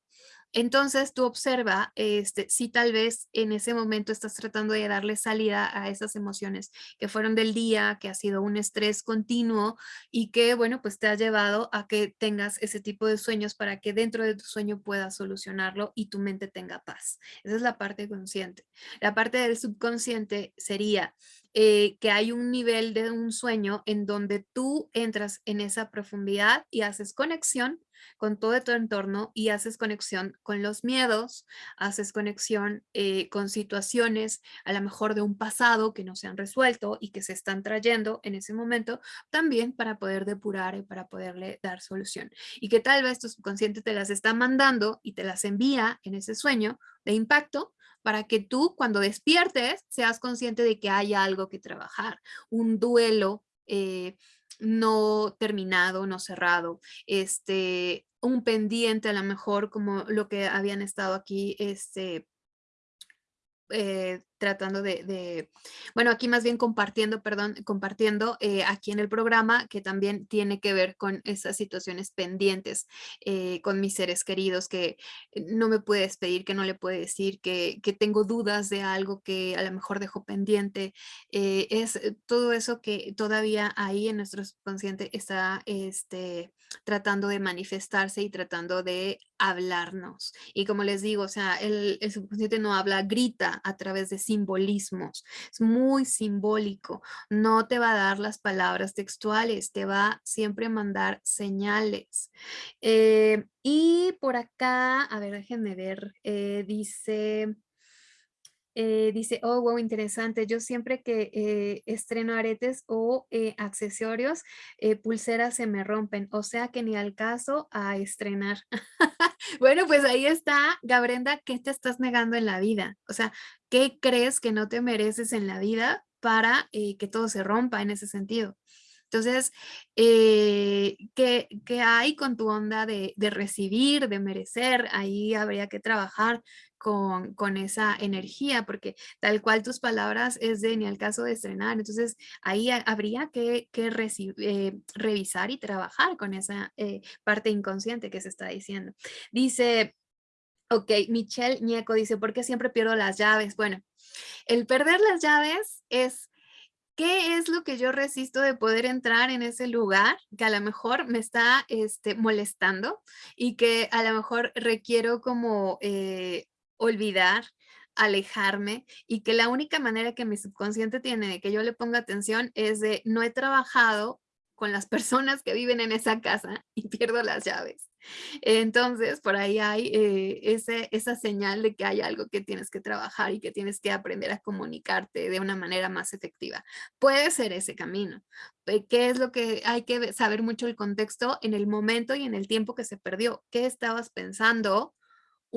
Entonces tú observa este, si tal vez en ese momento estás tratando de darle salida a esas emociones que fueron del día, que ha sido un estrés continuo y que, bueno, pues te ha llevado a que tengas ese tipo de sueños para que dentro de tu sueño puedas solucionarlo y tu mente tenga paz. Esa es la parte consciente. La parte del subconsciente sería eh, que hay un nivel de un sueño en donde tú entras en esa profundidad y haces conexión con todo tu entorno y haces conexión con los miedos, haces conexión eh, con situaciones a lo mejor de un pasado que no se han resuelto y que se están trayendo en ese momento, también para poder depurar y para poderle dar solución. Y que tal vez tu subconsciente te las está mandando y te las envía en ese sueño de impacto para que tú cuando despiertes seas consciente de que hay algo que trabajar, un duelo eh, no terminado, no cerrado, este, un pendiente a lo mejor como lo que habían estado aquí este, eh, tratando de, bueno, aquí más bien compartiendo, perdón, compartiendo eh, aquí en el programa que también tiene que ver con esas situaciones pendientes eh, con mis seres queridos que no me puede despedir, que no le puede decir, que, que tengo dudas de algo que a lo mejor dejo pendiente. es todo eso que todavía ahí en nuestro subconsciente está este, tratando de manifestarse y tratando de hablarnos. Y como les digo, o sea, el, el subconsciente no habla, grita a través de simbolismos. Es muy simbólico. No te va a dar las palabras textuales, te va siempre a mandar señales. Eh, y por acá, a ver, déjenme ver, eh, dice... Eh, dice, oh, wow, interesante. Yo siempre que eh, estreno aretes o eh, accesorios, pulseras se me rompen. O sea que ni al caso a estrenar. bueno, pues ahí está, Gabrenda, ¿qué te estás negando en la vida? O sea, ¿qué crees que no te mereces en la vida para que todo se rompa en ese sentido? Entonces, eh, ¿qué, hay con tu onda de, recibir, de merecer? Ahí habría que trabajar con, esa energía, porque tal cual tus palabras es de ni al caso de estrenar. Entonces, ahí habría que, eh, revisar y trabajar con esa eh, parte inconsciente que se está diciendo. Dice... Ok, Michelle Nieco dice, ¿por qué siempre pierdo las llaves? Bueno, el perder las llaves es ¿Qué es lo que yo resisto de poder entrar en ese lugar que a lo mejor me está este, molestando y que a lo mejor requiero como eh, olvidar, alejarme y que la única manera que mi subconsciente tiene de que yo le ponga atención es de no he trabajado con las personas que viven en esa casa y pierdo las llaves. Entonces, por ahí hay eh, ese, esa señal de que hay algo que tienes que trabajar y que tienes que aprender a comunicarte de una manera más efectiva. Puede ser ese camino. ¿Qué es lo que hay que saber mucho el contexto en el momento y en el tiempo que se perdió? ¿Qué estabas pensando?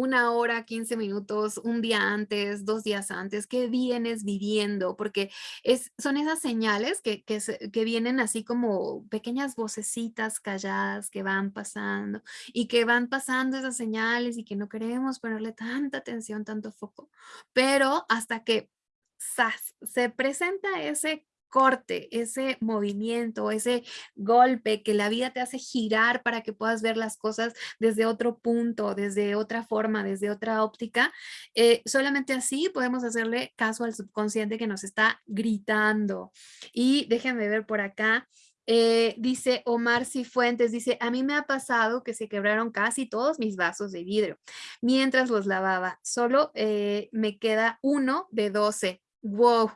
Una hora, 15 minutos, un día antes, dos días antes, qué vienes viviendo, porque es, son esas señales que, que, que, vienen así como pequeñas vocecitas calladas que van pasando y que van pasando esas señales y que no queremos ponerle tanta atención, tanto foco, pero hasta que se presenta ese corte, ese movimiento, ese golpe que la vida te hace girar para que puedas ver las cosas desde otro punto, desde otra forma, desde otra óptica, eh, solamente así podemos hacerle caso al subconsciente que nos está gritando. Y déjenme ver por acá. Eh, dice Omar Cifuentes, dice, a mí me ha pasado que se quebraron casi todos mis vasos de vidrio mientras los lavaba. Solo eh, me queda uno de 12. ¡Wow!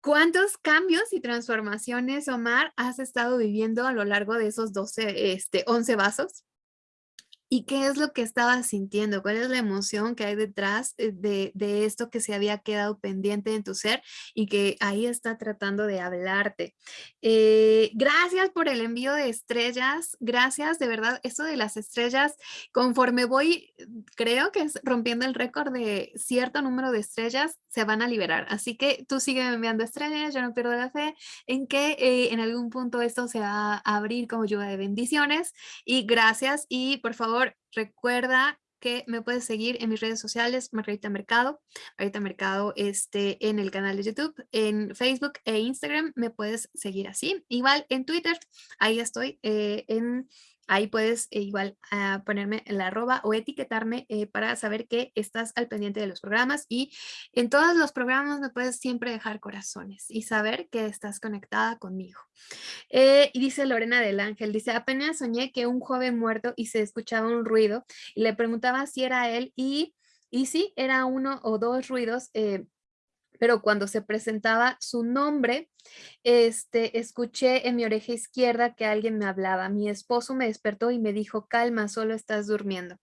¿Cuántos cambios y transformaciones, Omar, has estado viviendo a lo largo de esos 12, este, 11 vasos? ¿Y qué es lo que estabas sintiendo? ¿Cuál es la emoción que hay detrás eh, de, esto que se había quedado pendiente en tu ser y que ahí está tratando de hablarte? Eh, gracias por el envío de estrellas. Gracias, de verdad, esto de las estrellas, conforme voy, creo que es rompiendo el récord de cierto número de estrellas, se van a liberar. Así que tú sigue enviando estrellas, yo no pierdo la fe en que eh, en algún punto esto se va a abrir como lluvia de bendiciones. Y gracias y por favor, recuerda que me puedes seguir en mis redes sociales, Margarita Mercado, Margarita Mercado este, en el canal de YouTube, en Facebook e Instagram me puedes seguir así. Igual en Twitter, ahí estoy, eh, en Ahí puedes eh, igual ah, ponerme en la arroba o etiquetarme eh, para saber que estás al pendiente de los programas y en todos los programas me puedes siempre dejar corazones y saber que estás conectada conmigo. Eh, y dice Lorena del Ángel, dice, apenas soñé que un joven muerto y se escuchaba un ruido y le preguntaba si era él y, y sí, era uno o dos ruidos, pero cuando se presentaba su nombre, este, escuché en mi oreja izquierda que alguien me hablaba. Mi esposo me despertó y me dijo, calma, solo estás durmiendo.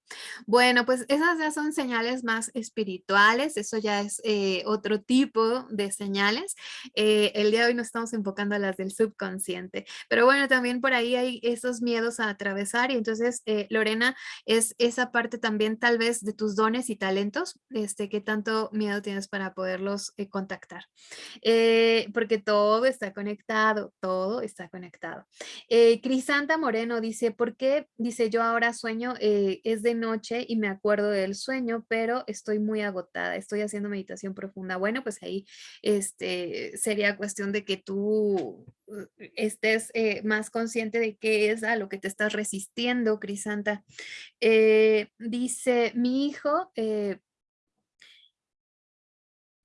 Bueno, pues esas ya son señales más espirituales, eso ya es eh, otro tipo de señales. Eh, el día de hoy nos estamos enfocando a las del subconsciente, pero bueno, también por ahí hay esos miedos a atravesar y entonces, eh, Lorena, es esa parte también tal vez de tus dones y talentos, este, que tanto miedo tienes para poderlos contactar, porque todo todo está conectado, todo está conectado. Eh, Crisanta Moreno dice, ¿por qué? Dice, yo ahora sueño, eh, es de noche y me acuerdo del sueño, pero estoy muy agotada, estoy haciendo meditación profunda. Bueno, pues ahí este, sería cuestión de que tú uh, estés eh, más consciente de qué es a lo que te estás resistiendo, Crisanta. dice, mi hijo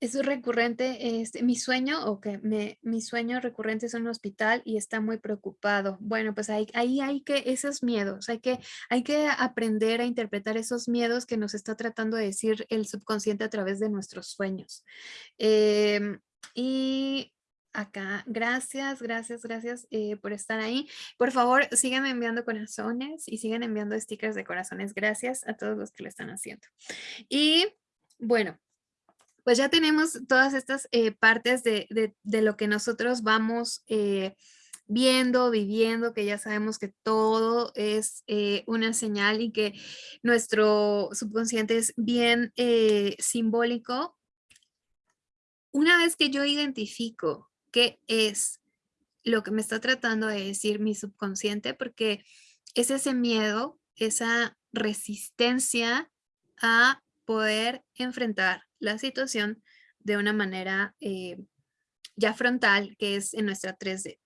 es recurrente, este, mi sueño, o que me, mi sueño recurrente es un hospital y está muy preocupado. Bueno, pues ahí, ahí hay que, esos miedos, hay que, hay que aprender a interpretar esos miedos que nos está tratando de decir el subconsciente a través de nuestros sueños. Em, y acá, gracias, gracias, gracias eh, por estar ahí. Por favor, sigan enviando corazones y sigan enviando stickers de corazones. Gracias a todos los que lo están haciendo. Y bueno, pues ya tenemos todas estas eh, partes de, lo que nosotros vamos eh, viendo, viviendo, que ya sabemos que todo es eh, una señal y que nuestro subconsciente es bien simbólico. Una vez que yo identifico qué es lo que me está tratando de decir mi subconsciente, porque es ese miedo, esa resistencia a poder enfrentar la situación de una manera eh, ya frontal, que es en nuestra 3D.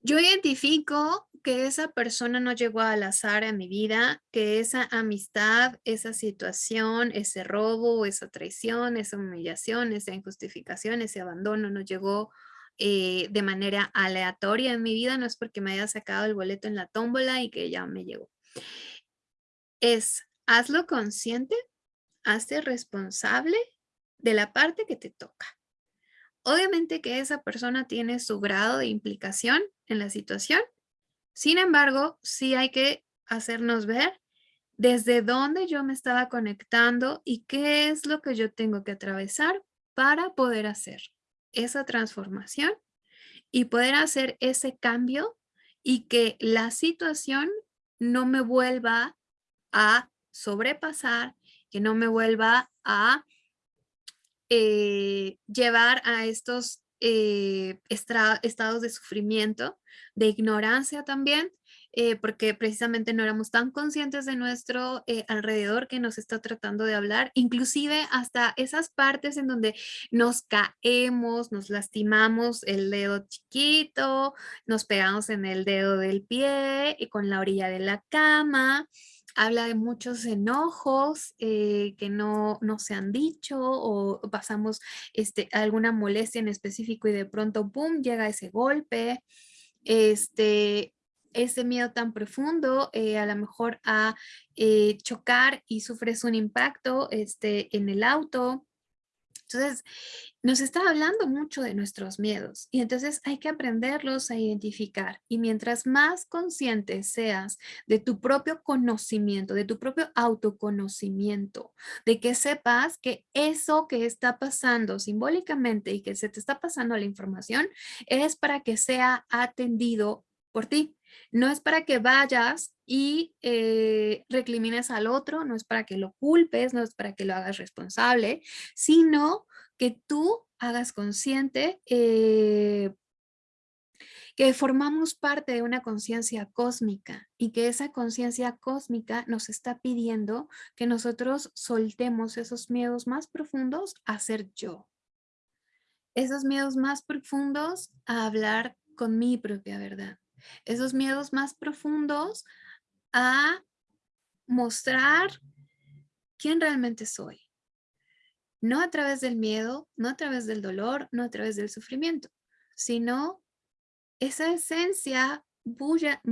Yo identifico que esa persona no llegó al azar a mi vida, que esa amistad, esa situación, ese robo, esa traición, esa humillación, esa injustificación, ese abandono no llegó eh, de manera aleatoria en mi vida, no es porque me haya sacado el boleto en la tómbola y que ya me llegó. Es hazlo consciente hazte responsable de la parte que te toca. Obviamente que esa persona tiene su grado de implicación en la situación. Sin embargo, sí hay que hacernos ver desde dónde yo me estaba conectando y qué es lo que yo tengo que atravesar para poder hacer esa transformación y poder hacer ese cambio y que la situación no me vuelva a sobrepasar, que no me vuelva a eh, llevar a estos eh, estados de sufrimiento, de ignorancia también, eh, porque precisamente no éramos tan conscientes de nuestro alrededor que nos está tratando de hablar, inclusive hasta esas partes en donde nos caemos, nos lastimamos el dedo chiquito, nos pegamos en el dedo del pie y con la orilla de la cama, habla de muchos enojos eh, que no, no, se han dicho o pasamos este, alguna molestia en específico y de pronto, ¡boom!, llega ese golpe. Este, ese miedo tan profundo eh, a lo mejor a eh, chocar y sufres un impacto este, en el auto. Entonces, nos está hablando mucho de nuestros miedos y entonces hay que aprenderlos a identificar. Y mientras más consciente seas de tu propio conocimiento, de tu propio autoconocimiento, de que sepas que eso que está pasando simbólicamente y que se te está pasando la información es para que sea atendido por ti. No es para que vayas y eh, al otro, no es para que lo culpes, no es para que lo hagas responsable, sino que tú hagas consciente eh, que formamos parte de una conciencia cósmica y que esa conciencia cósmica nos está pidiendo que nosotros soltemos esos miedos más profundos a ser yo. Esos miedos más profundos a hablar con mi propia verdad. Esos miedos más profundos a mostrar quién realmente soy no a través del miedo, no a través del dolor, no a través del sufrimiento, sino esa esencia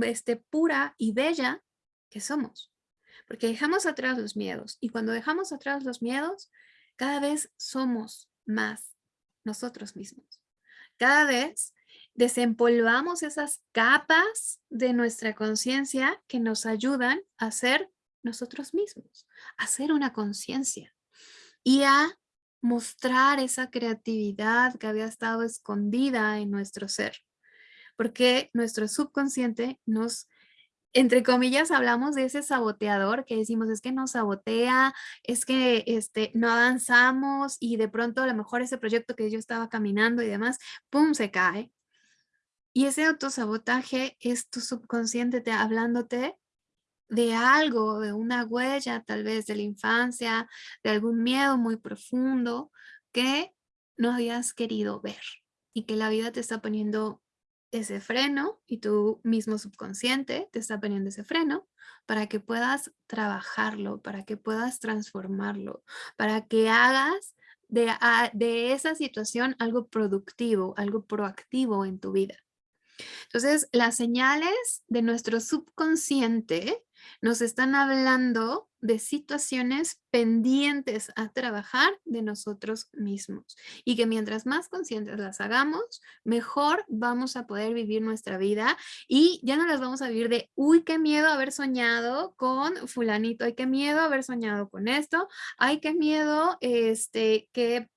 este, pura y bella que somos. Porque dejamos atrás los miedos y cuando dejamos atrás los miedos, cada vez somos más nosotros mismos. Cada vez desempolvamos esas capas de nuestra conciencia que nos ayudan a ser nosotros mismos, a ser una conciencia y a mostrar esa creatividad que había estado escondida en nuestro ser. Porque nuestro subconsciente nos, entre comillas, hablamos de ese saboteador que decimos es que nos sabotea, es que este, no avanzamos y de pronto a lo mejor ese proyecto que yo estaba caminando y demás, ¡pum!, se cae. Y ese autosabotaje es tu subconsciente te, hablándote de algo, de una huella tal vez de la infancia, de algún miedo muy profundo que no habías querido ver y que la vida te está poniendo ese freno y tu mismo subconsciente te está poniendo ese freno para que puedas trabajarlo, para que puedas transformarlo, para que hagas de, de esa situación algo productivo, algo proactivo en tu vida. Entonces, las señales de nuestro subconsciente nos están hablando de situaciones pendientes a trabajar de nosotros mismos y que mientras más conscientes las hagamos, mejor vamos a poder vivir nuestra vida y ya no las vamos a vivir de, uy, qué miedo haber soñado con fulanito, ay, qué miedo haber soñado con esto, ay, qué miedo este, que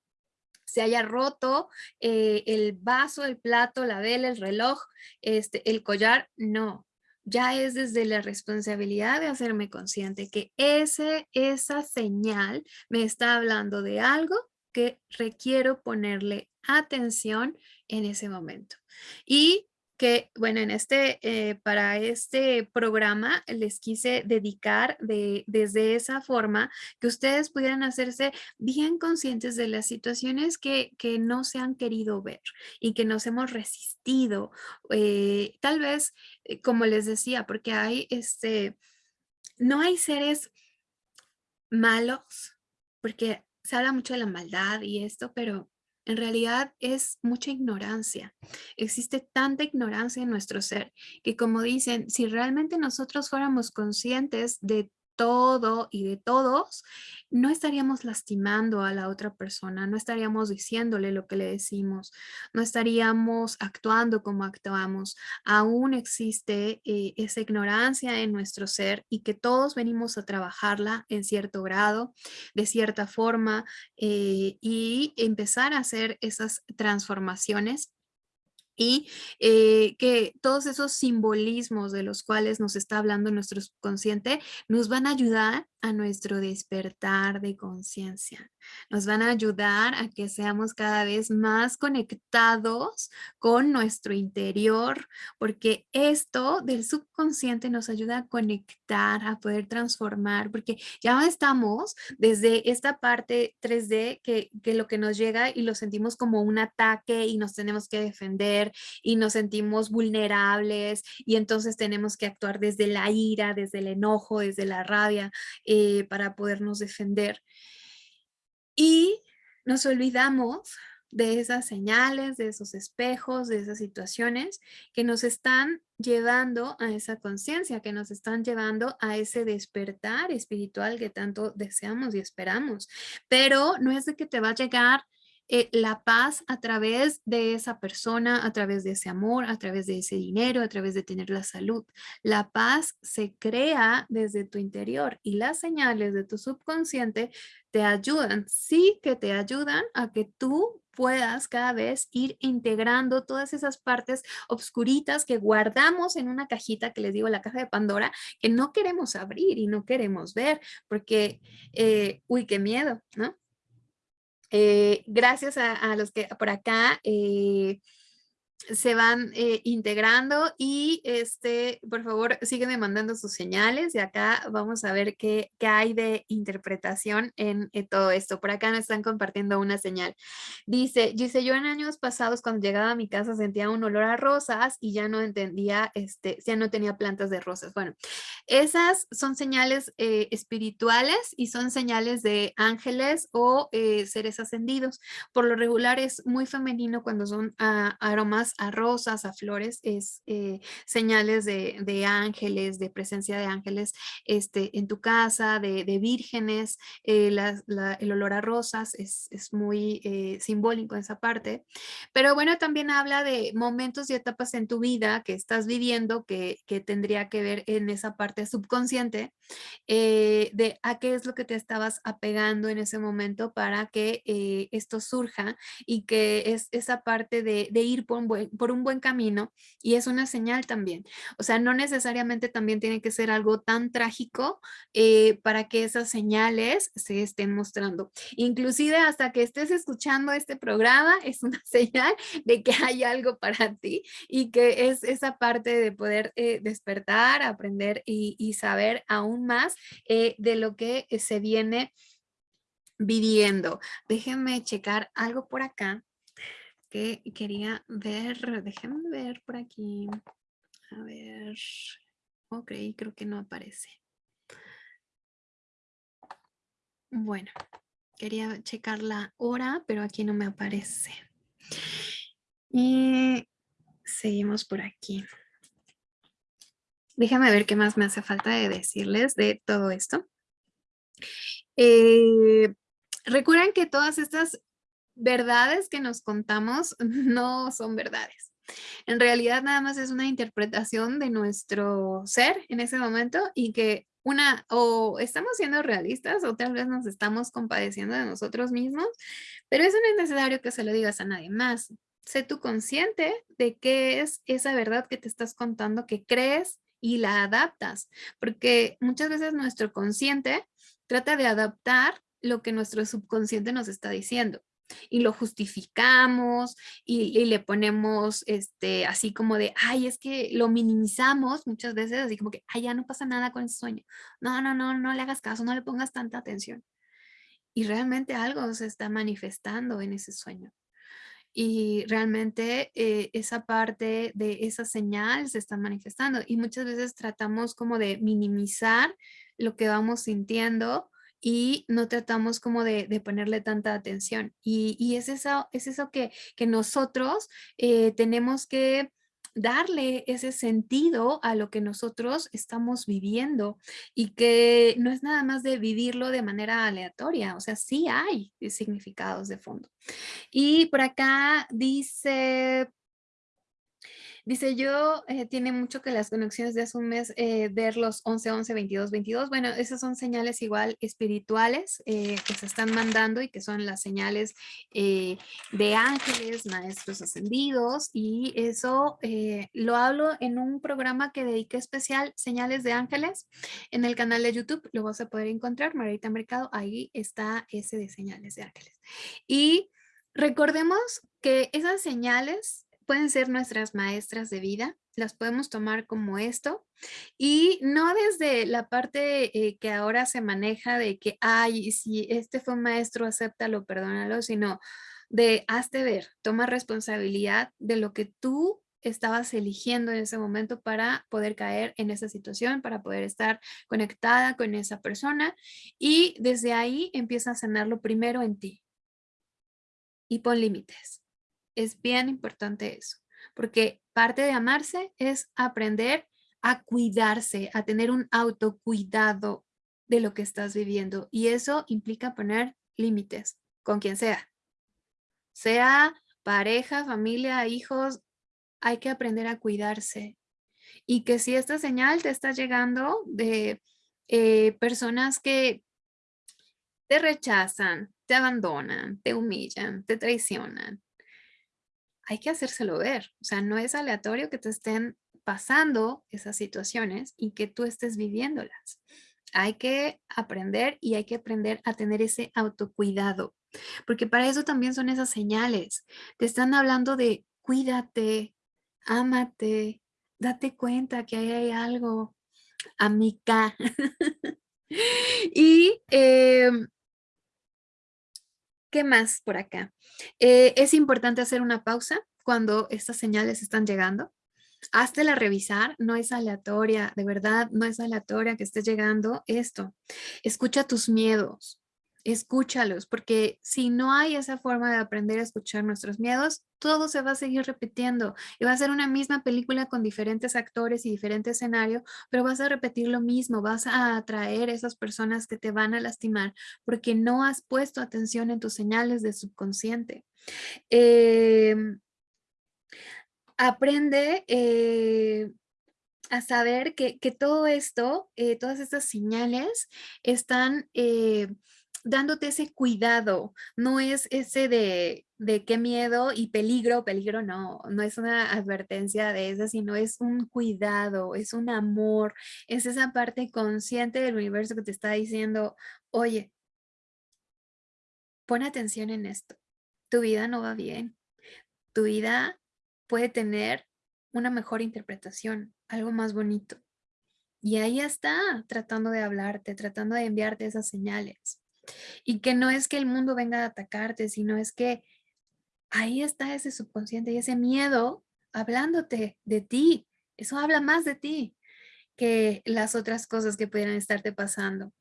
se haya roto eh, el vaso, el plato, la vela, el reloj, este, el collar, no. Ya es desde la responsabilidad de hacerme consciente que ese, esa señal me está hablando de algo que requiero ponerle atención en ese momento. Y que, bueno, en este, eh, para este programa les quise dedicar de, desde esa forma que ustedes pudieran hacerse bien conscientes de las situaciones que, que no se han querido ver y que nos hemos resistido. Eh, tal vez, eh, como les decía, porque hay, este, no hay seres malos, porque se habla mucho de la maldad y esto, pero en realidad es mucha ignorancia. Existe tanta ignorancia en nuestro ser que como dicen, si realmente nosotros fuéramos conscientes de todo y de todos, no estaríamos lastimando a la otra persona, no estaríamos diciéndole lo que le decimos, no estaríamos actuando como actuamos. Aún existe eh, esa ignorancia en nuestro ser y que todos venimos a trabajarla en cierto grado, de cierta forma eh, y empezar a hacer esas transformaciones y eh, que todos esos simbolismos de los cuales nos está hablando nuestro subconsciente nos van a ayudar a nuestro despertar de conciencia. Nos van a ayudar a que seamos cada vez más conectados con nuestro interior, porque esto del subconsciente nos ayuda a conectar, a poder transformar, porque ya estamos desde esta parte 3D que, que lo que nos llega y lo sentimos como un ataque y nos tenemos que defender y nos sentimos vulnerables y entonces tenemos que actuar desde la ira, desde el enojo, desde la rabia eh, para podernos defender. Y nos olvidamos de esas señales, de esos espejos, de esas situaciones que nos están llevando a esa conciencia, que nos están llevando a ese despertar espiritual que tanto deseamos y esperamos. Pero no es de que te va a llegar eh, la paz a través de esa persona, a través de ese amor, a través de ese dinero, a través de tener la salud. La paz se crea desde tu interior y las señales de tu subconsciente te ayudan, sí que te ayudan a que tú puedas cada vez ir integrando todas esas partes obscuritas que guardamos en una cajita que les digo, la caja de Pandora, que no queremos abrir y no queremos ver porque, eh, uy, qué miedo, ¿no? Eh, gracias a, los que por acá eh, se van eh, integrando y este, por favor, sígueme mandando sus señales y acá vamos a ver qué, qué hay de interpretación en, todo esto. Por acá me están compartiendo una señal. Dice, yo en años pasados cuando llegaba a mi casa sentía un olor a rosas y ya no entendía, este, ya no tenía plantas de rosas. Bueno, esas son señales eh, espirituales y son señales de ángeles o eh, seres ascendidos. Por lo regular es muy femenino cuando son ah, aromas a rosas, a flores, es eh, señales de, ángeles, de presencia de ángeles este, en tu casa, de, vírgenes, eh, el olor a rosas es, muy eh, simbólico en esa parte. Pero bueno, también habla de momentos y etapas en tu vida que estás viviendo que, que tendría que ver en esa parte subconsciente de a qué es lo que te estabas apegando en ese momento para que esto surja y que es esa parte de, de ir por por un buen camino y es una señal también. O sea, no necesariamente también tiene que ser algo tan trágico eh, para que esas señales se estén mostrando. Inclusive hasta que estés escuchando este programa es una señal de que hay algo para ti y que es esa parte de poder eh, despertar, aprender y, saber aún más eh, de lo que se viene viviendo. Déjenme checar algo por acá que quería ver, déjenme ver por aquí. A ver, ok, creo que no aparece. Bueno, quería checar la hora, pero aquí no me aparece. Y seguimos por aquí. Déjame ver qué más me hace falta de decirles de todo esto. Eh, recuerden que todas estas verdades que nos contamos no son verdades. En realidad nada más es una interpretación de nuestro ser en ese momento y que una o estamos siendo realistas o tal vez nos estamos compadeciendo de nosotros mismos, pero eso no es necesario que se lo digas a nadie más. Sé tú consciente de qué es esa verdad que te estás contando, que crees y la adaptas, porque muchas veces nuestro consciente trata de adaptar lo que nuestro subconsciente nos está diciendo y lo justificamos y, le ponemos este, así como de, ay, es que lo minimizamos muchas veces, así como que, ay, ya no pasa nada con ese sueño. No, no, no, no le hagas caso, no le pongas tanta atención. Y realmente algo se está manifestando en ese sueño. Y realmente eh, esa parte de esa señal se está manifestando. Y muchas veces tratamos como de minimizar lo que vamos sintiendo y no tratamos como de, ponerle tanta atención. Y, es, eso, es eso que, nosotros eh, tenemos que darle ese sentido a lo que nosotros estamos viviendo y que no es nada más de vivirlo de manera aleatoria, o sea, sí hay significados de fondo. Y por acá dice Dice yo, eh, tiene mucho que las conexiones de hace un mes eh, ver los 11, 11, 22, 22. Bueno, esas son señales igual espirituales eh, que se están mandando y que son las señales de ángeles, maestros ascendidos. Y eso lo hablo en un programa que dediqué especial, Señales de Ángeles, en el canal de YouTube. Lo vas a poder encontrar, Marita Mercado. Ahí está ese de Señales de Ángeles. Y recordemos que esas señales pueden ser nuestras maestras de vida, las podemos tomar como esto y no desde la parte eh, que ahora se maneja de que, ay, si este fue un maestro, acéptalo, perdónalo, sino de hazte ver, toma responsabilidad de lo que tú estabas eligiendo en ese momento para poder caer en esa situación, para poder estar conectada con esa persona y desde ahí empieza a sanarlo primero en ti y pon límites. Es bien importante eso, porque parte de amarse es aprender a cuidarse, a tener un autocuidado de lo que estás viviendo. Y eso implica poner límites con quien sea. Sea pareja, familia, hijos, hay que aprender a cuidarse. Y que si esta señal te está llegando de eh, personas que te rechazan, te abandonan, te humillan, te traicionan, hay que hacérselo ver. O sea, no es aleatorio que te estén pasando esas situaciones y que tú estés viviéndolas. Hay que aprender y hay que aprender a tener ese autocuidado. Porque para eso también son esas señales. Te están hablando de cuídate, ámate, date cuenta que ahí hay algo, amiga. y em, ¿Qué más por acá? Eh, es importante hacer una pausa cuando estas señales están llegando. la revisar, no es aleatoria, de verdad, no es aleatoria que esté llegando esto. Escucha tus miedos, escúchalos, porque si no hay esa forma de aprender a escuchar nuestros miedos, todo se va a seguir repitiendo y va a ser una misma película con diferentes actores y diferente escenario, pero vas a repetir lo mismo, vas a atraer esas personas que te van a lastimar porque no has puesto atención en tus señales de subconsciente. Em, aprende eh, a saber que, todo esto, eh, todas estas señales están eh, dándote ese cuidado, no es ese de, de qué miedo y peligro, peligro no, no es una advertencia de esa, sino es un cuidado, es un amor, es esa parte consciente del universo que te está diciendo, oye, pon atención en esto, tu vida no va bien, tu vida puede tener una mejor interpretación, algo más bonito. Y ahí está, tratando de hablarte, tratando de enviarte esas señales. Y que no es que el mundo venga a atacarte, sino es que ahí está ese subconsciente y ese miedo hablándote de ti. Eso habla más de ti que las otras cosas que pudieran estarte pasando.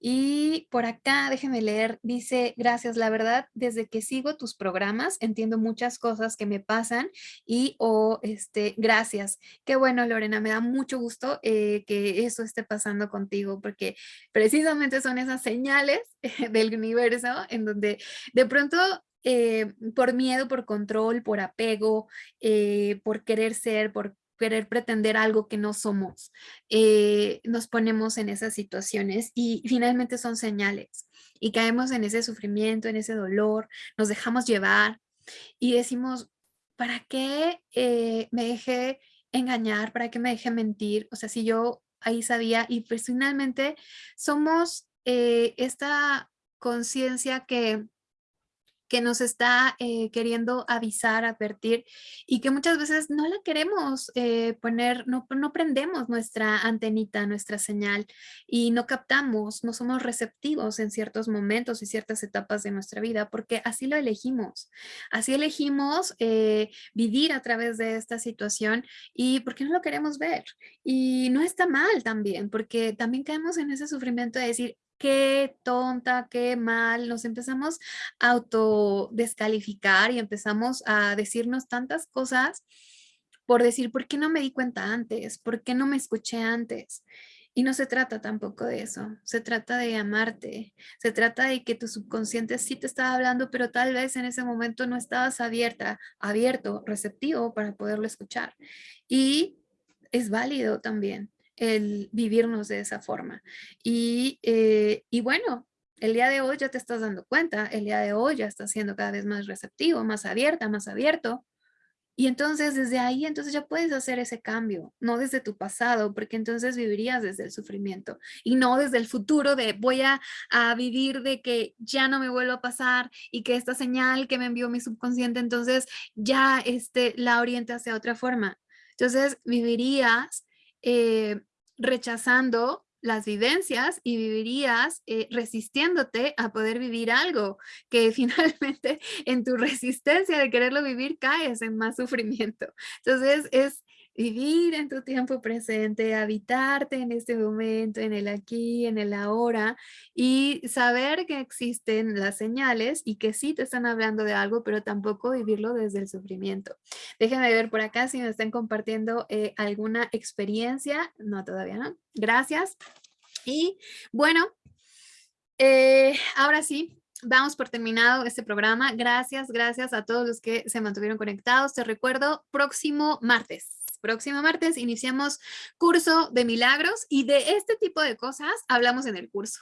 Y por acá, déjenme leer, dice, gracias, la verdad, desde que sigo tus programas, entiendo muchas cosas que me pasan y, o, este, gracias. Qué bueno, Lorena, me da mucho gusto eh, que eso esté pasando contigo, porque precisamente son esas señales del universo en donde de pronto eh, por miedo, por control, por apego, eh, por querer ser, por querer pretender algo que no somos, eh, nos ponemos en esas situaciones y finalmente son señales y caemos en ese sufrimiento, en ese dolor, nos dejamos llevar y decimos, ¿para qué eh, me dejé engañar? ¿Para qué me dejé mentir? O sea, si yo ahí sabía y pues finalmente somos eh, esta conciencia que que nos está eh, queriendo avisar, advertir y que muchas veces no la queremos eh, poner, no, prendemos nuestra antenita, nuestra señal y no captamos, no somos receptivos en ciertos momentos y ciertas etapas de nuestra vida porque así lo elegimos. Así elegimos eh, vivir a través de esta situación y porque no lo queremos ver. Y no está mal también porque también caemos en ese sufrimiento de decir, qué tonta, qué mal, nos empezamos a autodescalificar y empezamos a decirnos tantas cosas por decir, ¿por qué no me di cuenta antes? ¿Por qué no me escuché antes? Y no se trata tampoco de eso, se trata de amarte, se trata de que tu subconsciente sí te estaba hablando, pero tal vez en ese momento no estabas abierta, abierto, receptivo para poderlo escuchar. Y es válido también el vivirnos de esa forma. Y, eh, y bueno, el día de hoy ya te estás dando cuenta, el día de hoy ya estás siendo cada vez más receptivo, más abierta, más abierto, y entonces desde ahí, entonces ya puedes hacer ese cambio, no desde tu pasado, porque entonces vivirías desde el sufrimiento y no desde el futuro de voy a, vivir de que ya no me vuelva a pasar y que esta señal que me envió mi subconsciente, entonces ya este, la oriente hacia otra forma. Entonces vivirías eh, rechazando las vivencias y vivirías eh, resistiéndote a poder vivir algo que finalmente en tu resistencia de quererlo vivir caes en más sufrimiento. Entonces es vivir en tu tiempo presente, habitarte en este momento, en el aquí, en el ahora y saber que existen las señales y que sí te están hablando de algo, pero tampoco vivirlo desde el sufrimiento. Déjenme ver por acá si me están compartiendo eh, alguna experiencia. No, todavía no. Gracias. Y bueno, eh, ahora sí, Vamos por terminado este programa. Gracias, gracias a todos los que se mantuvieron conectados. Te recuerdo, próximo martes, próximo martes iniciamos curso de milagros y de este tipo de cosas hablamos en el curso.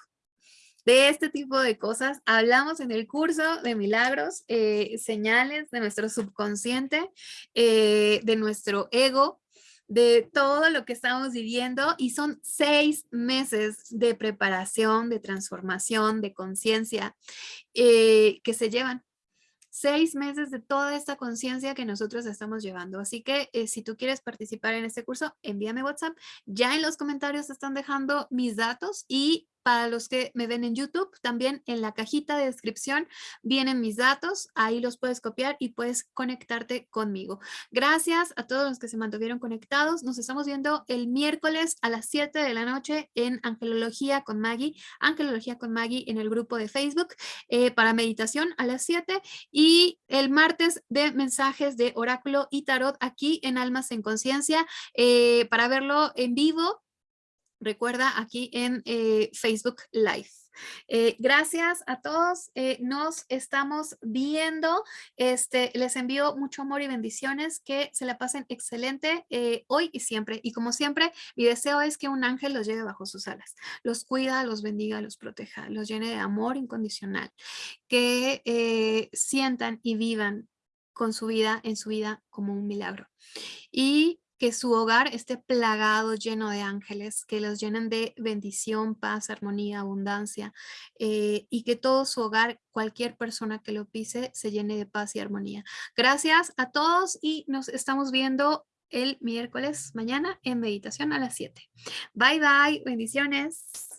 De este tipo de cosas hablamos en el curso de milagros, eh, señales de nuestro subconsciente, eh, de nuestro ego, de todo lo que estamos viviendo y son seis meses de preparación, de transformación, de conciencia eh, que se llevan seis meses de toda esta conciencia que nosotros estamos llevando. Así que eh, si tú quieres participar en este curso, envíame WhatsApp. Ya en los comentarios están dejando mis datos y para los que me ven en YouTube, también en la cajita de descripción vienen mis datos, ahí los puedes copiar y puedes conectarte conmigo. Gracias a todos los que se mantuvieron conectados. Nos estamos viendo el miércoles a las 7 de la noche en Angelología con Maggie, Angelología con Maggie en el grupo de Facebook eh, para meditación a las 7 y el martes de mensajes de oráculo y tarot aquí en Almas en Conciencia eh, para verlo en vivo recuerda aquí en eh, Facebook Live. Eh, gracias a todos, eh, nos estamos viendo, este, les envío mucho amor y bendiciones, que se la pasen excelente hoy y siempre, y como siempre, mi deseo es que un ángel los lleve bajo sus alas, los cuida, los bendiga, los proteja, los llene de amor incondicional, que sientan y vivan con su vida, en su vida, como un milagro. Y que su hogar esté plagado, lleno de ángeles, que los llenen de bendición, paz, armonía, abundancia eh, y que todo su hogar, cualquier persona que lo pise, se llene de paz y armonía. Gracias a todos y nos estamos viendo el miércoles mañana en meditación a las 7. Bye bye, bendiciones.